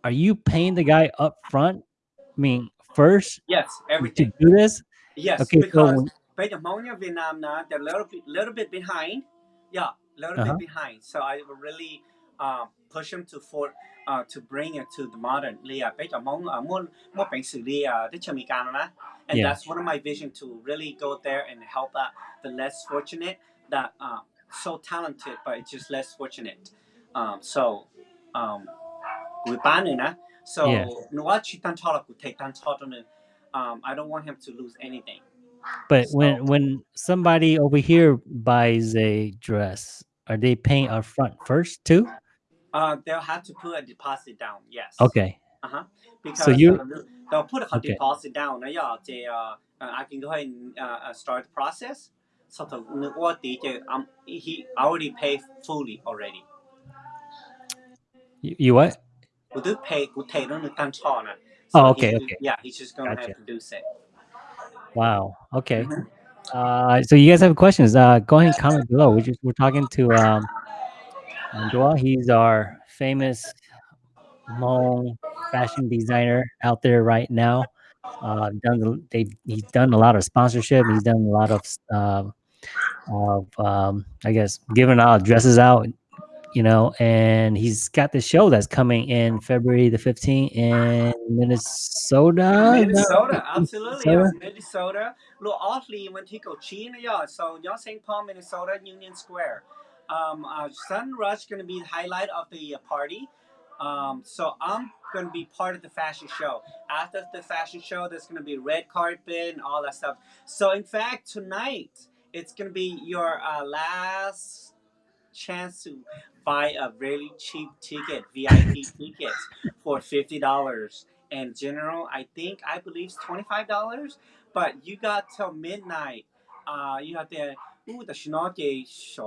are you paying the guy up front? I mean, first Yes, everything. to do this? Yes, Okay, so because when- bây giờ mong nha Việt now they're a little bit little bit behind. Yeah, a little Uh-huh. bit behind. So I will really um, push them to for uh, to bring it to the modern. Li à bây giờ mong uh, muốn muốn bệnh xử lý uh, cái chợ Mỹ Cano na. And that's one of my vision to really go there and help out the less fortunate that uh, so talented but it's just less fortunate. Um, so um, so yeah. um I don't want him to lose anything. But so, when when somebody over here buys a dress, are they paying uh-huh. up front first too? Uh, they'll have to put a deposit down. Yes. Okay. Uh huh. Because so you uh, they'll put a okay. deposit down. Now they uh, uh, I can go ahead and uh, uh start the process. So the what DJ um he already paid fully already. You, you what? 我都配我睇到佢單錯啦。哦，okay，okay，yeah, oh, he's just gonna have to do it. Wow. Okay. Mm-hmm. Uh, so you guys have questions? Uh, go ahead and comment below. We just we're talking to um, He's our famous Hmong fashion designer out there right now. Uh, done they he's done a lot of sponsorship. He's done a lot of uh, of um, I guess giving out dresses out you know. And he's got the show that's coming in February the fifteenth in Minnesota. Minnesota, absolutely. Minnesota? Yeah, Minnesota. Little oddly when Tico China, yeah. So y'all St. Paul, Minnesota, Union Square. Um, uh, Sun Rush gonna be the highlight of the uh, party. Um, so I'm gonna be part of the fashion show. After the fashion show, there's gonna be red carpet and all that stuff. So in fact, tonight it's gonna be your uh, last chance to buy a really cheap ticket, VIP ticket, for fifty dollars. And general, I think I believe it's twenty five dollars. But you got till midnight. Uh, you have to. Ooh, the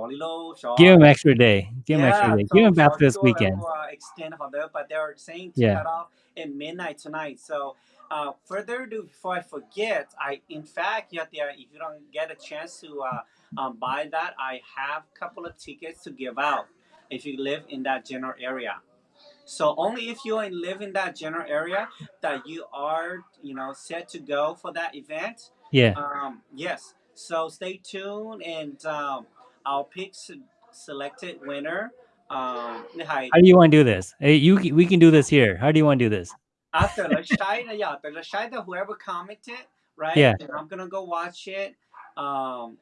low, short. Give him extra day. Give him extra day. so- Give him so after this weekend. uh, extend that, but they're saying to Yeah. cut off at midnight tonight. So, uh, further ado, before I forget, I in fact, you have to, if you don't get a chance to uh, um, buy that, I have a couple of tickets to give out if you live in that general area. So only if you live in that general area that you are, you know, set to go for that event. Yeah. Um, yes. So stay tuned, and um, I'll pick s- selected winner. Um, hi. How do you want to do this? Hey, you we can do this here. How do you want to do this? after the yeah, the China, whoever commented, right? Yeah. And I'm gonna go watch it. Um,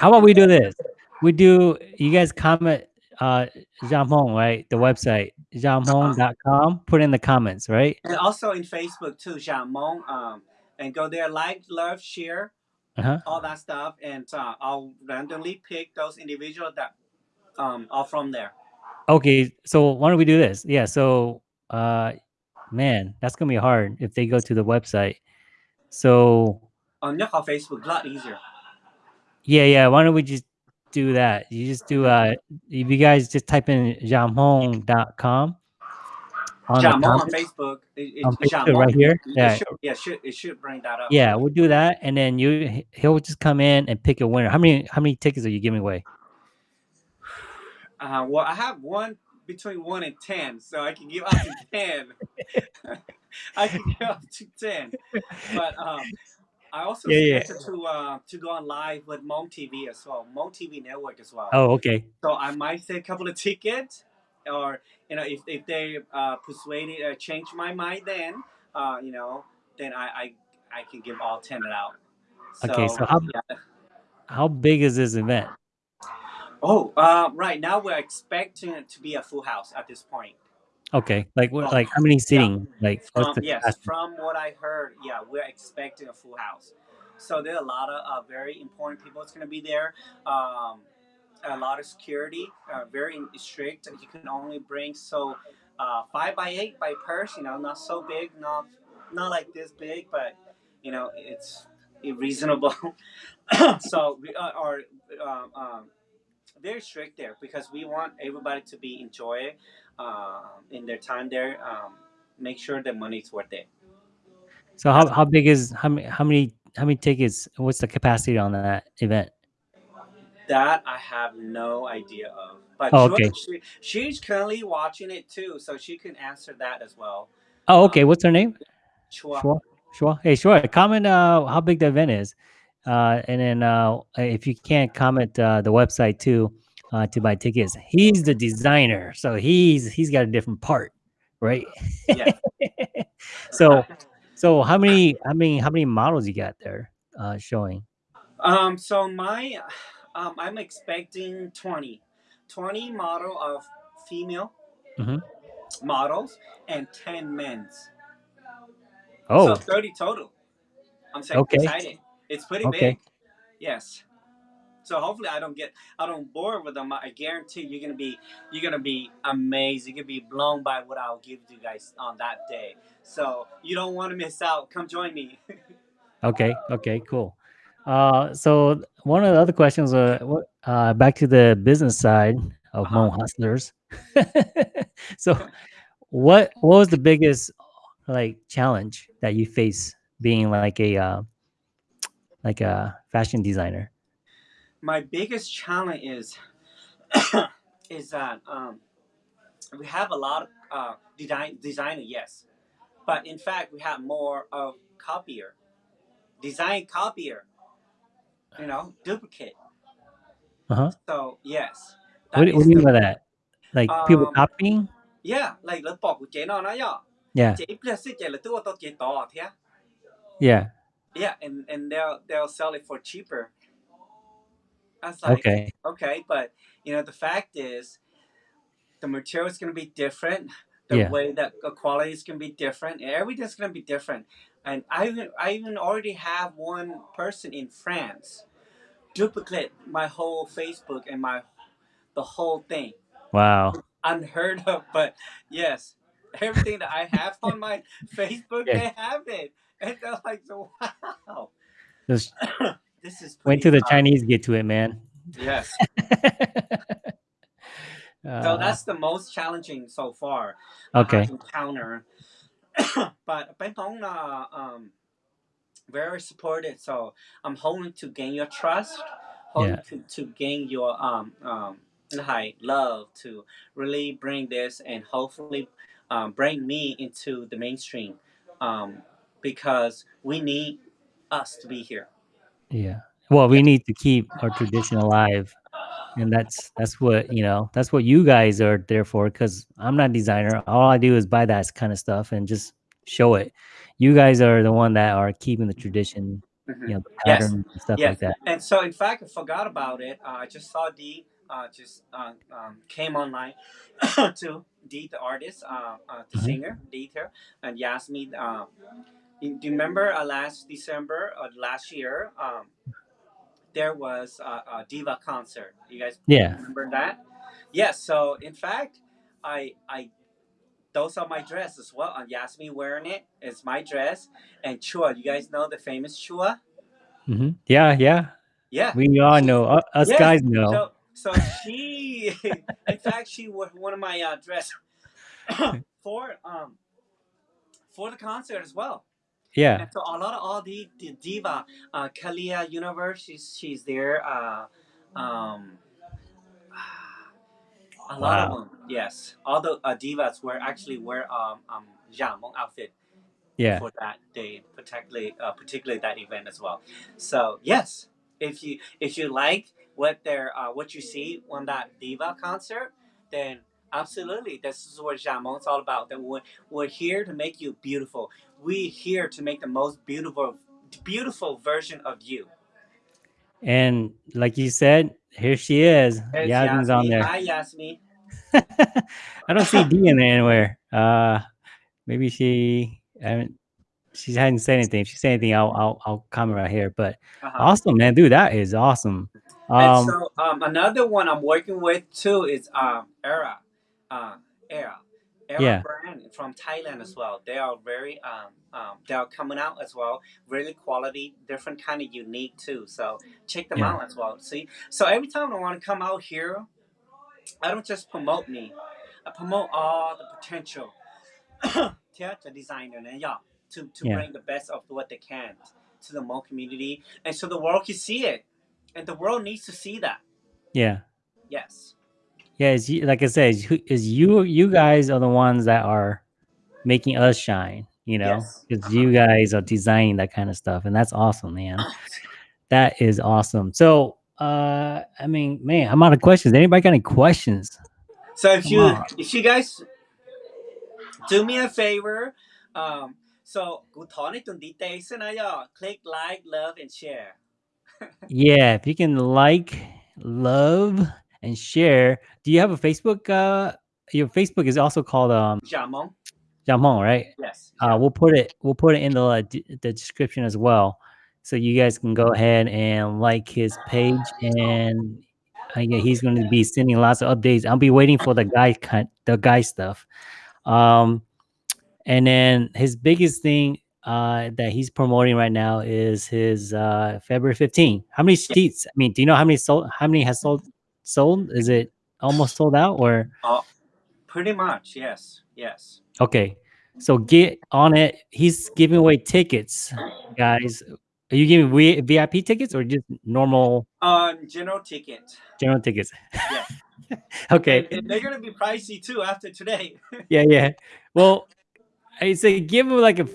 How about we do this? We do you guys comment uh Jamhong, right? The website jamhong.com. Put in the comments, right? And also in Facebook too, Jamon. Um, and go there, like, love, share, Uh-huh. all that stuff, and uh, I'll randomly pick those individuals that um are from there. Okay, so why don't we do this? Yeah, so uh man, that's gonna be hard if they go to the website. So On your Facebook, a lot easier. yeah, yeah, why don't we just do that? You just do uh if you guys just type in jamhong.com on Jamon on Facebook. It, on Facebook right here. It Yeah, should, yeah, should it should bring that up. yeah, we'll do that, and then you he- he'll just come in and pick a winner. How many how many tickets are you giving away? Uh, well, I have one between one and ten, so I can give up to ten. [LAUGHS] I can give up to ten, but um, I also Yeah, yeah. to uh, to go on live with Hmong TV as well, Hmong TV network as well. Oh, okay. So I might say a couple of tickets, or you know, if, if they uh, persuaded or change my mind, then uh, you know, then I, I I can give all ten out. Okay, so how yeah. how big is this event? Oh, uh, right now we're expecting it to be a full house at this point. Okay, like what? Like how many seating? Like From, the yes, capacity? from what I heard, yeah, we're expecting a full house. So there are a lot of uh, very important people that's going to be there. Um, a lot of security, uh, very strict. You can only bring so uh, five by eight by purse. You know, not so big, not not like this big, but you know, it's reasonable. [COUGHS] so we are, are um, um, very strict there because we want everybody to be enjoy uh, in their time there. Um, make sure the money's worth it. So how how big is how many how many how many tickets? What's the capacity on that event? That I have no idea of. But Oh, okay. she, she's currently watching it too, so she can answer that as well. Oh, okay. What's her name? Chua. Shua. Hey, Shua. Comment uh how big the event is, uh, and then uh if you can't comment uh the website too, uh to buy tickets. He's the designer, so he's he's got a different part, right? Yeah. [LAUGHS] so so how many how many how many models you got there uh showing? Um. So my, um, I'm expecting 20, 20 model of female Mhm. models and ten men's. Oh, So thirty total. I'm so Okay. excited. It's pretty Okay. big. Yes. So hopefully I don't get I don't bore with them. I guarantee you're gonna be you're gonna be amazed. You're gonna be blown by what I'll give you guys on that day. So you don't want to miss out. Come join me. [LAUGHS] okay, okay, cool. Uh, so one of the other questions, uh, uh, back to the business side of Uh-huh. Mo Hustlers. [LAUGHS] so, what what was the biggest like challenge that you face being like a uh, like a fashion designer? My biggest challenge is [COUGHS] is that um, we have a lot of uh, design designer, yes, but in fact we have more of copier, design copier. You know, duplicate. Uh huh. So yes. What, do- what is do you mean by that? Like people Um, copying? Yeah, like lớp bọc của chế nó nói ya. Yeah, Chế plus chế là tôi tôi chế to thế. yeah. Yeah, and and they'll they'll sell it for cheaper. I was like, Okay. okay, but you know the fact is, the material is going to be different. The Yeah. way that the quality is going to be different. Everything's going to be different. And I even I even already have one person in France duplicate my whole Facebook and my the whole thing. Wow. [LAUGHS] unheard of, but yes, everything that I have on my [LAUGHS] Facebook, Yeah. they have it, and they're like, wow, Just [COUGHS] [COUGHS] this is wait till the fun." Chinese get to it, man. Yes, [LAUGHS] so Uh, that's the most challenging so far. I okay. encounter, [COUGHS] but Ben Hong, uh, um, very supportive. So I'm hoping to gain your trust, hoping Yeah. to, to gain your um um hi love to really bring this and hopefully um, bring me into the mainstream, um, because we need us to be here. Yeah. Well, we need to keep our tradition alive. And that's that's what, you know, that's what you guys are there for cuz I'm not a designer. All I do is buy that kind of stuff and just show it. You guys are the one that are keeping the tradition, Mhm. you know, the Yes. pattern and stuff Yes. like that. And so, in fact, I forgot about it. Uh, I just saw D uh, just uh, um, came online [COUGHS] to Dee, the artist, uh, uh, the Mhm. singer, Dieter, and he asked me. Uh, do you remember uh, last December or last year? Um, there was a, a diva concert. You guys Yeah. remember that? Yes. so in fact, I I those are my dress as well. And Yasmin wearing it. It's my dress. And Chua, you guys know the famous Chua? hmm Yeah, yeah. Yeah. We all know. Uh, us Yes, guys know. So so she, [LAUGHS] in fact, she wore one of my uh, dress [COUGHS] for um for the concert as well. Yeah. And so a lot of all the, the diva, uh, Kalia Universe, she's she's there. Uh, um, a lot Wow. of them, yes. All the uh, divas were actually wear um um Jamon outfit Yeah. for that day, particularly uh, particularly that event as well. So yes, if you if you like what they're uh, what you see on that diva concert, then absolutely this is what Jamon's all about. That we're, we're here to make you beautiful. We're here to make the most beautiful beautiful version of you. And like you said, here she is. Yasmin's on there. Hi Yasmin. [LAUGHS] I don't see D in there anywhere. Uh, maybe she. I haven't, she hadn't said anything. If she said anything, I'll I'll, I'll comment right here. But Uh-huh. awesome, man, dude, that is awesome. And Um, so um, another one I'm working with too is um, Era, uh, Era, Era Yeah. brand from Thailand as well. They are very um, um, they are coming out as well, really quality, different kind of unique too. So check them Yeah. out as well. See, so every time I want to come out here, I don't just promote me, I promote all the potential [COUGHS] theater designer and yeah, to to Yeah. bring the best of what they can to the Hmong community, and so the world can see it, and the world needs to see that. yeah, Yes yeah, it's, like I said, is you you guys are the ones that are making us shine. You know, because yes. Uh-huh. you guys are designing that kind of stuff, and that's awesome, man. that is awesome. So, uh, I mean, man, I'm out of questions. Anybody got any questions? So if Come you on. if you guys do me a favor, um, so click like, love, and share. [LAUGHS] yeah, if you can like, love, and share. Do you have a Facebook? Uh, your Facebook is also called um. Jamon. Jamon, right? Yes. Uh, we'll put it. We'll put it in the uh, the description as well, so you guys can go ahead and like his page, and uh, yeah, he's going to be sending lots of updates. I'll be waiting for the guy the guy stuff. Um, and then his biggest thing uh, that he's promoting right now is his uh, February 15. How many seats? I mean, do you know how many sold? How many has sold Sold? Is it almost sold out or? pretty much yes yes Okay, so get on it. He's giving away tickets, guys. Are you giving VIP tickets or just normal um general ticket general tickets? Yeah. [LAUGHS] okay. and, they're gonna be pricey too after today [LAUGHS] Yeah, yeah. Well, I say give him like a,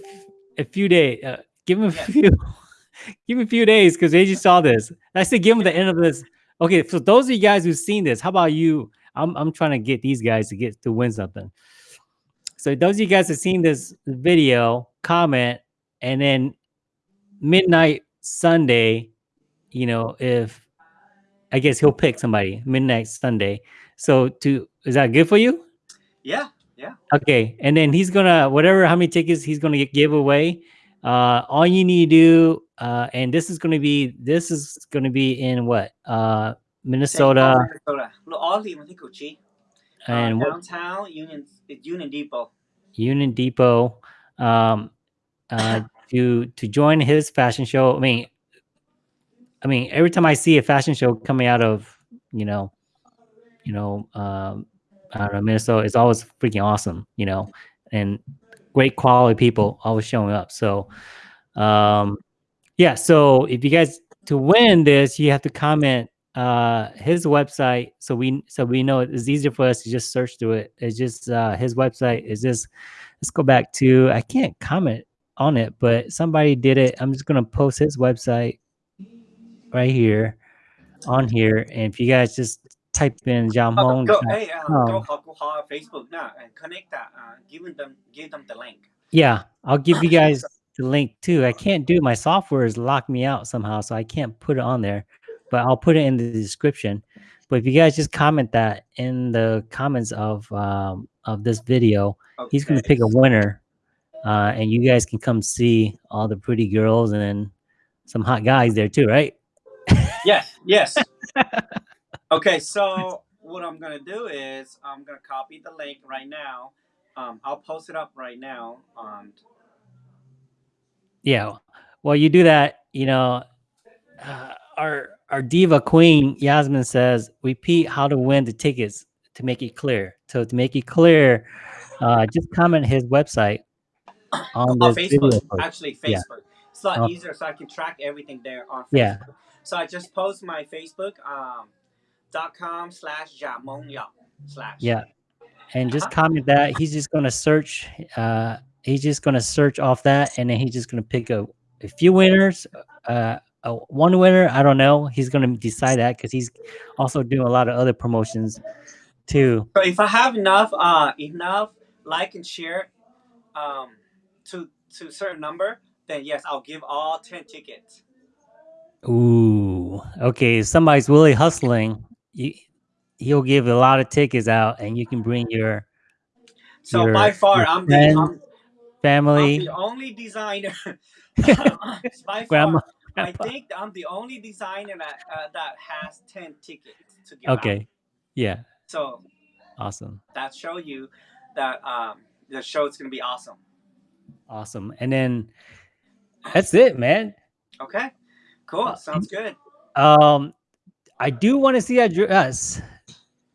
a few days. Uh, give him a Yes. few. [LAUGHS] give him a few days because they just saw this. I say give him the end of this. Okay, so those of you guys who've seen this, how about you? I'm I'm trying to get these guys to get to win something. So those of you guys have seen this video, comment, and then midnight Sunday, you know, if I guess he'll pick somebody midnight Sunday. So to is that good for you? yeah yeah. Okay, and then he's gonna whatever how many tickets he's gonna get, give away. Uh, all you need to do, uh, and this is going to be this is going to be in what uh, Minnesota. And uh, downtown? Union Union Depot. Union Depot. Um, uh, [LAUGHS] to to join his fashion show. I mean, I mean, every time I see a fashion show coming out of you know, you know, um, I don't know Minnesota, it's always freaking awesome. You know, and great quality people always showing up. So, um, yeah. So if you guys to win this, you have to comment uh, his website. So we so we know it's easier for us to just search through it. It's just uh, his website is just. Let's go back to I can't comment on it, but somebody did it. I'm just gonna post his website right here on here, and if you guys just type in John Hong, go, hey, uh, um, go Facebook now connect that, uh, them give them the link. Yeah, I'll give you guys the link too. I can't do my software is locked me out somehow, so I can't put it on there, but I'll put it in the description. But if you guys just comment that in the comments of um, of this video, Okay. he's gonna pick a winner, uh, and you guys can come see all the pretty girls and some hot guys there too, right? Yes, yes. [LAUGHS] okay, so what I'm gonna do is I'm gonna copy the link right now. Um, I'll post it up right now. Um, Yeah. Well, you do that, you know. Uh, our our diva queen Yasmin says, repeat how to win the tickets to make it clear. So to make it clear, uh, just comment his website on on. Facebook, actually Yeah. Facebook. It's a lot Oh. easier, so I can track everything there on Facebook. Yeah. So I just post my Facebook um, dot com slash Jamong slash. Yeah. And just comment that. He's just gonna search. Uh, he's just gonna search off that, and then he's just gonna pick a, a few winners. Uh, uh, one winner. I don't know. He's gonna decide that because he's also doing a lot of other promotions too. So if I have enough uh enough like and share um to to certain number, then yes, I'll give all ten tickets. Ooh, okay. If somebody's really hustling. You, he'll give a lot of tickets out, and you can bring your So Your- by far, I'm the friends, I'm, I'm family, the only designer. [LAUGHS] by [LAUGHS] grandma. far, I think I'm the only designer that uh, that has ten tickets to give out. Okay. Yeah. So Awesome. that show you that um the show is gonna be awesome. Awesome. And then that's it, man. Okay, cool. Uh, Sounds good. Um, I do want to see that dress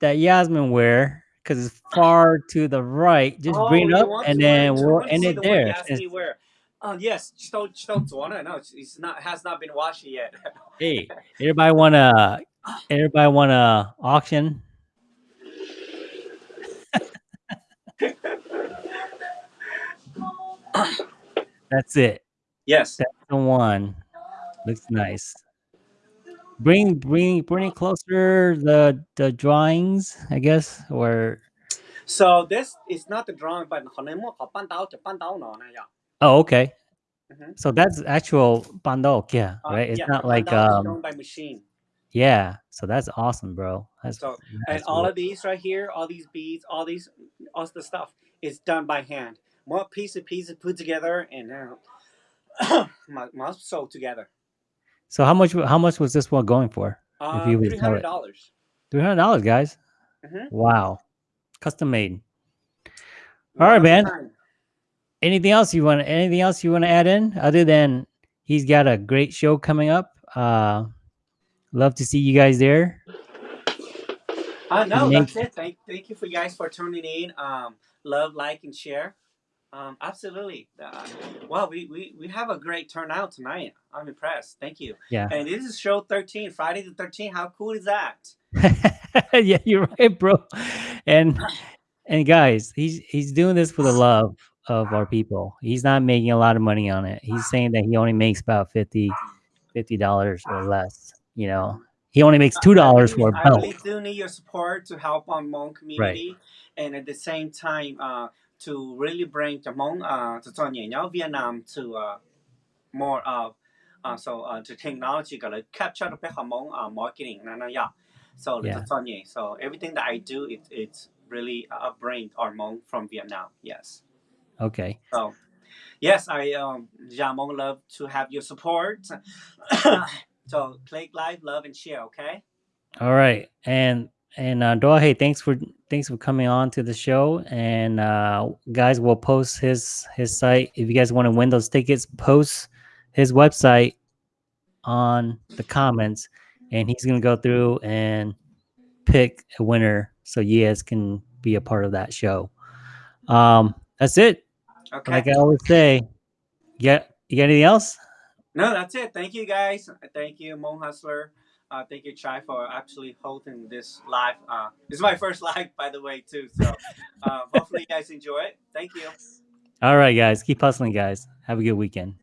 that Yasmin wear because it's far to the right. Just oh, bring it up and then we'll end it the there. where. Oh yes, Chitotsuana. No, it's not has not been washed yet. hey, everybody wanna everybody wanna auction? [LAUGHS] That's it. Yes. That's the one. Looks nice Bring bring bring it closer the the drawings, I guess, or So this is not the drawing, but 可能我搞半刀就半刀呢那样。 oh okay. Mhm. So that's actual bandok, yeah, Uh, right? It's yeah, not the like pandao is um drawn by machine. yeah. So that's awesome, bro. That's So and that's all really- of these right here, all these beads, all these, all the stuff is done by hand. More piece of pieces put together and uh, [COUGHS] must, must sew together. so how much how much was this one going for? Uh, three hundred dollars. Three hundred dollars, guys. Mhm. Wow, custom made. All right, man. Anything else you want? Anything else you want to add in other than he's got a great show coming up? Uh, love to see you guys there. Uh, no, Thank- that's it. Thank, thank you for you guys for tuning in. Um, love, like, and share. Um, absolutely. Uh, wow, we, we, we have a great turnout tonight. I'm impressed. Thank you. Yeah. And this is show 13, Friday the 13th. How cool is that? [LAUGHS] yeah, you're right, bro. And and guys, he's he's doing this for the love of our people. He's not making a lot of money on it. He's saying that he only makes about 50 dollars or less. You know, he only makes two dollars for a really, I belt. really do need your support to help on Hmong community, and at the same time, uh, to really bring the Hmong, uh, to nháo Vietnam to uh, more of, uh, so uh, to technology, gonna capture the Hmong uh, marketing, na yeah. So Yeah. to so everything that I do, it, it's really uh, bring our Hmong from Vietnam. Yes. Okay. So, yes, I um, Jamong love to have your support. [COUGHS] so click like, love, and share. Okay. All right. And and uh hey, thanks for thanks for coming on to the show. And uh guys will post his his site. If you guys want to win those tickets, post his website on the comments and he's gonna go through and pick a winner so you guys can be a part of that show. Um that's it. Okay. Like I always say, you you got anything else? No, that's it. Thank you guys. Thank you, Hmong Hustler. Uh, thank you, Chai, for actually holding this live. Uh, this is my first [LAUGHS] live, by the way, too. So uh, hopefully you guys enjoy it. Thank you. All right, guys. Keep hustling, guys. Have a good weekend.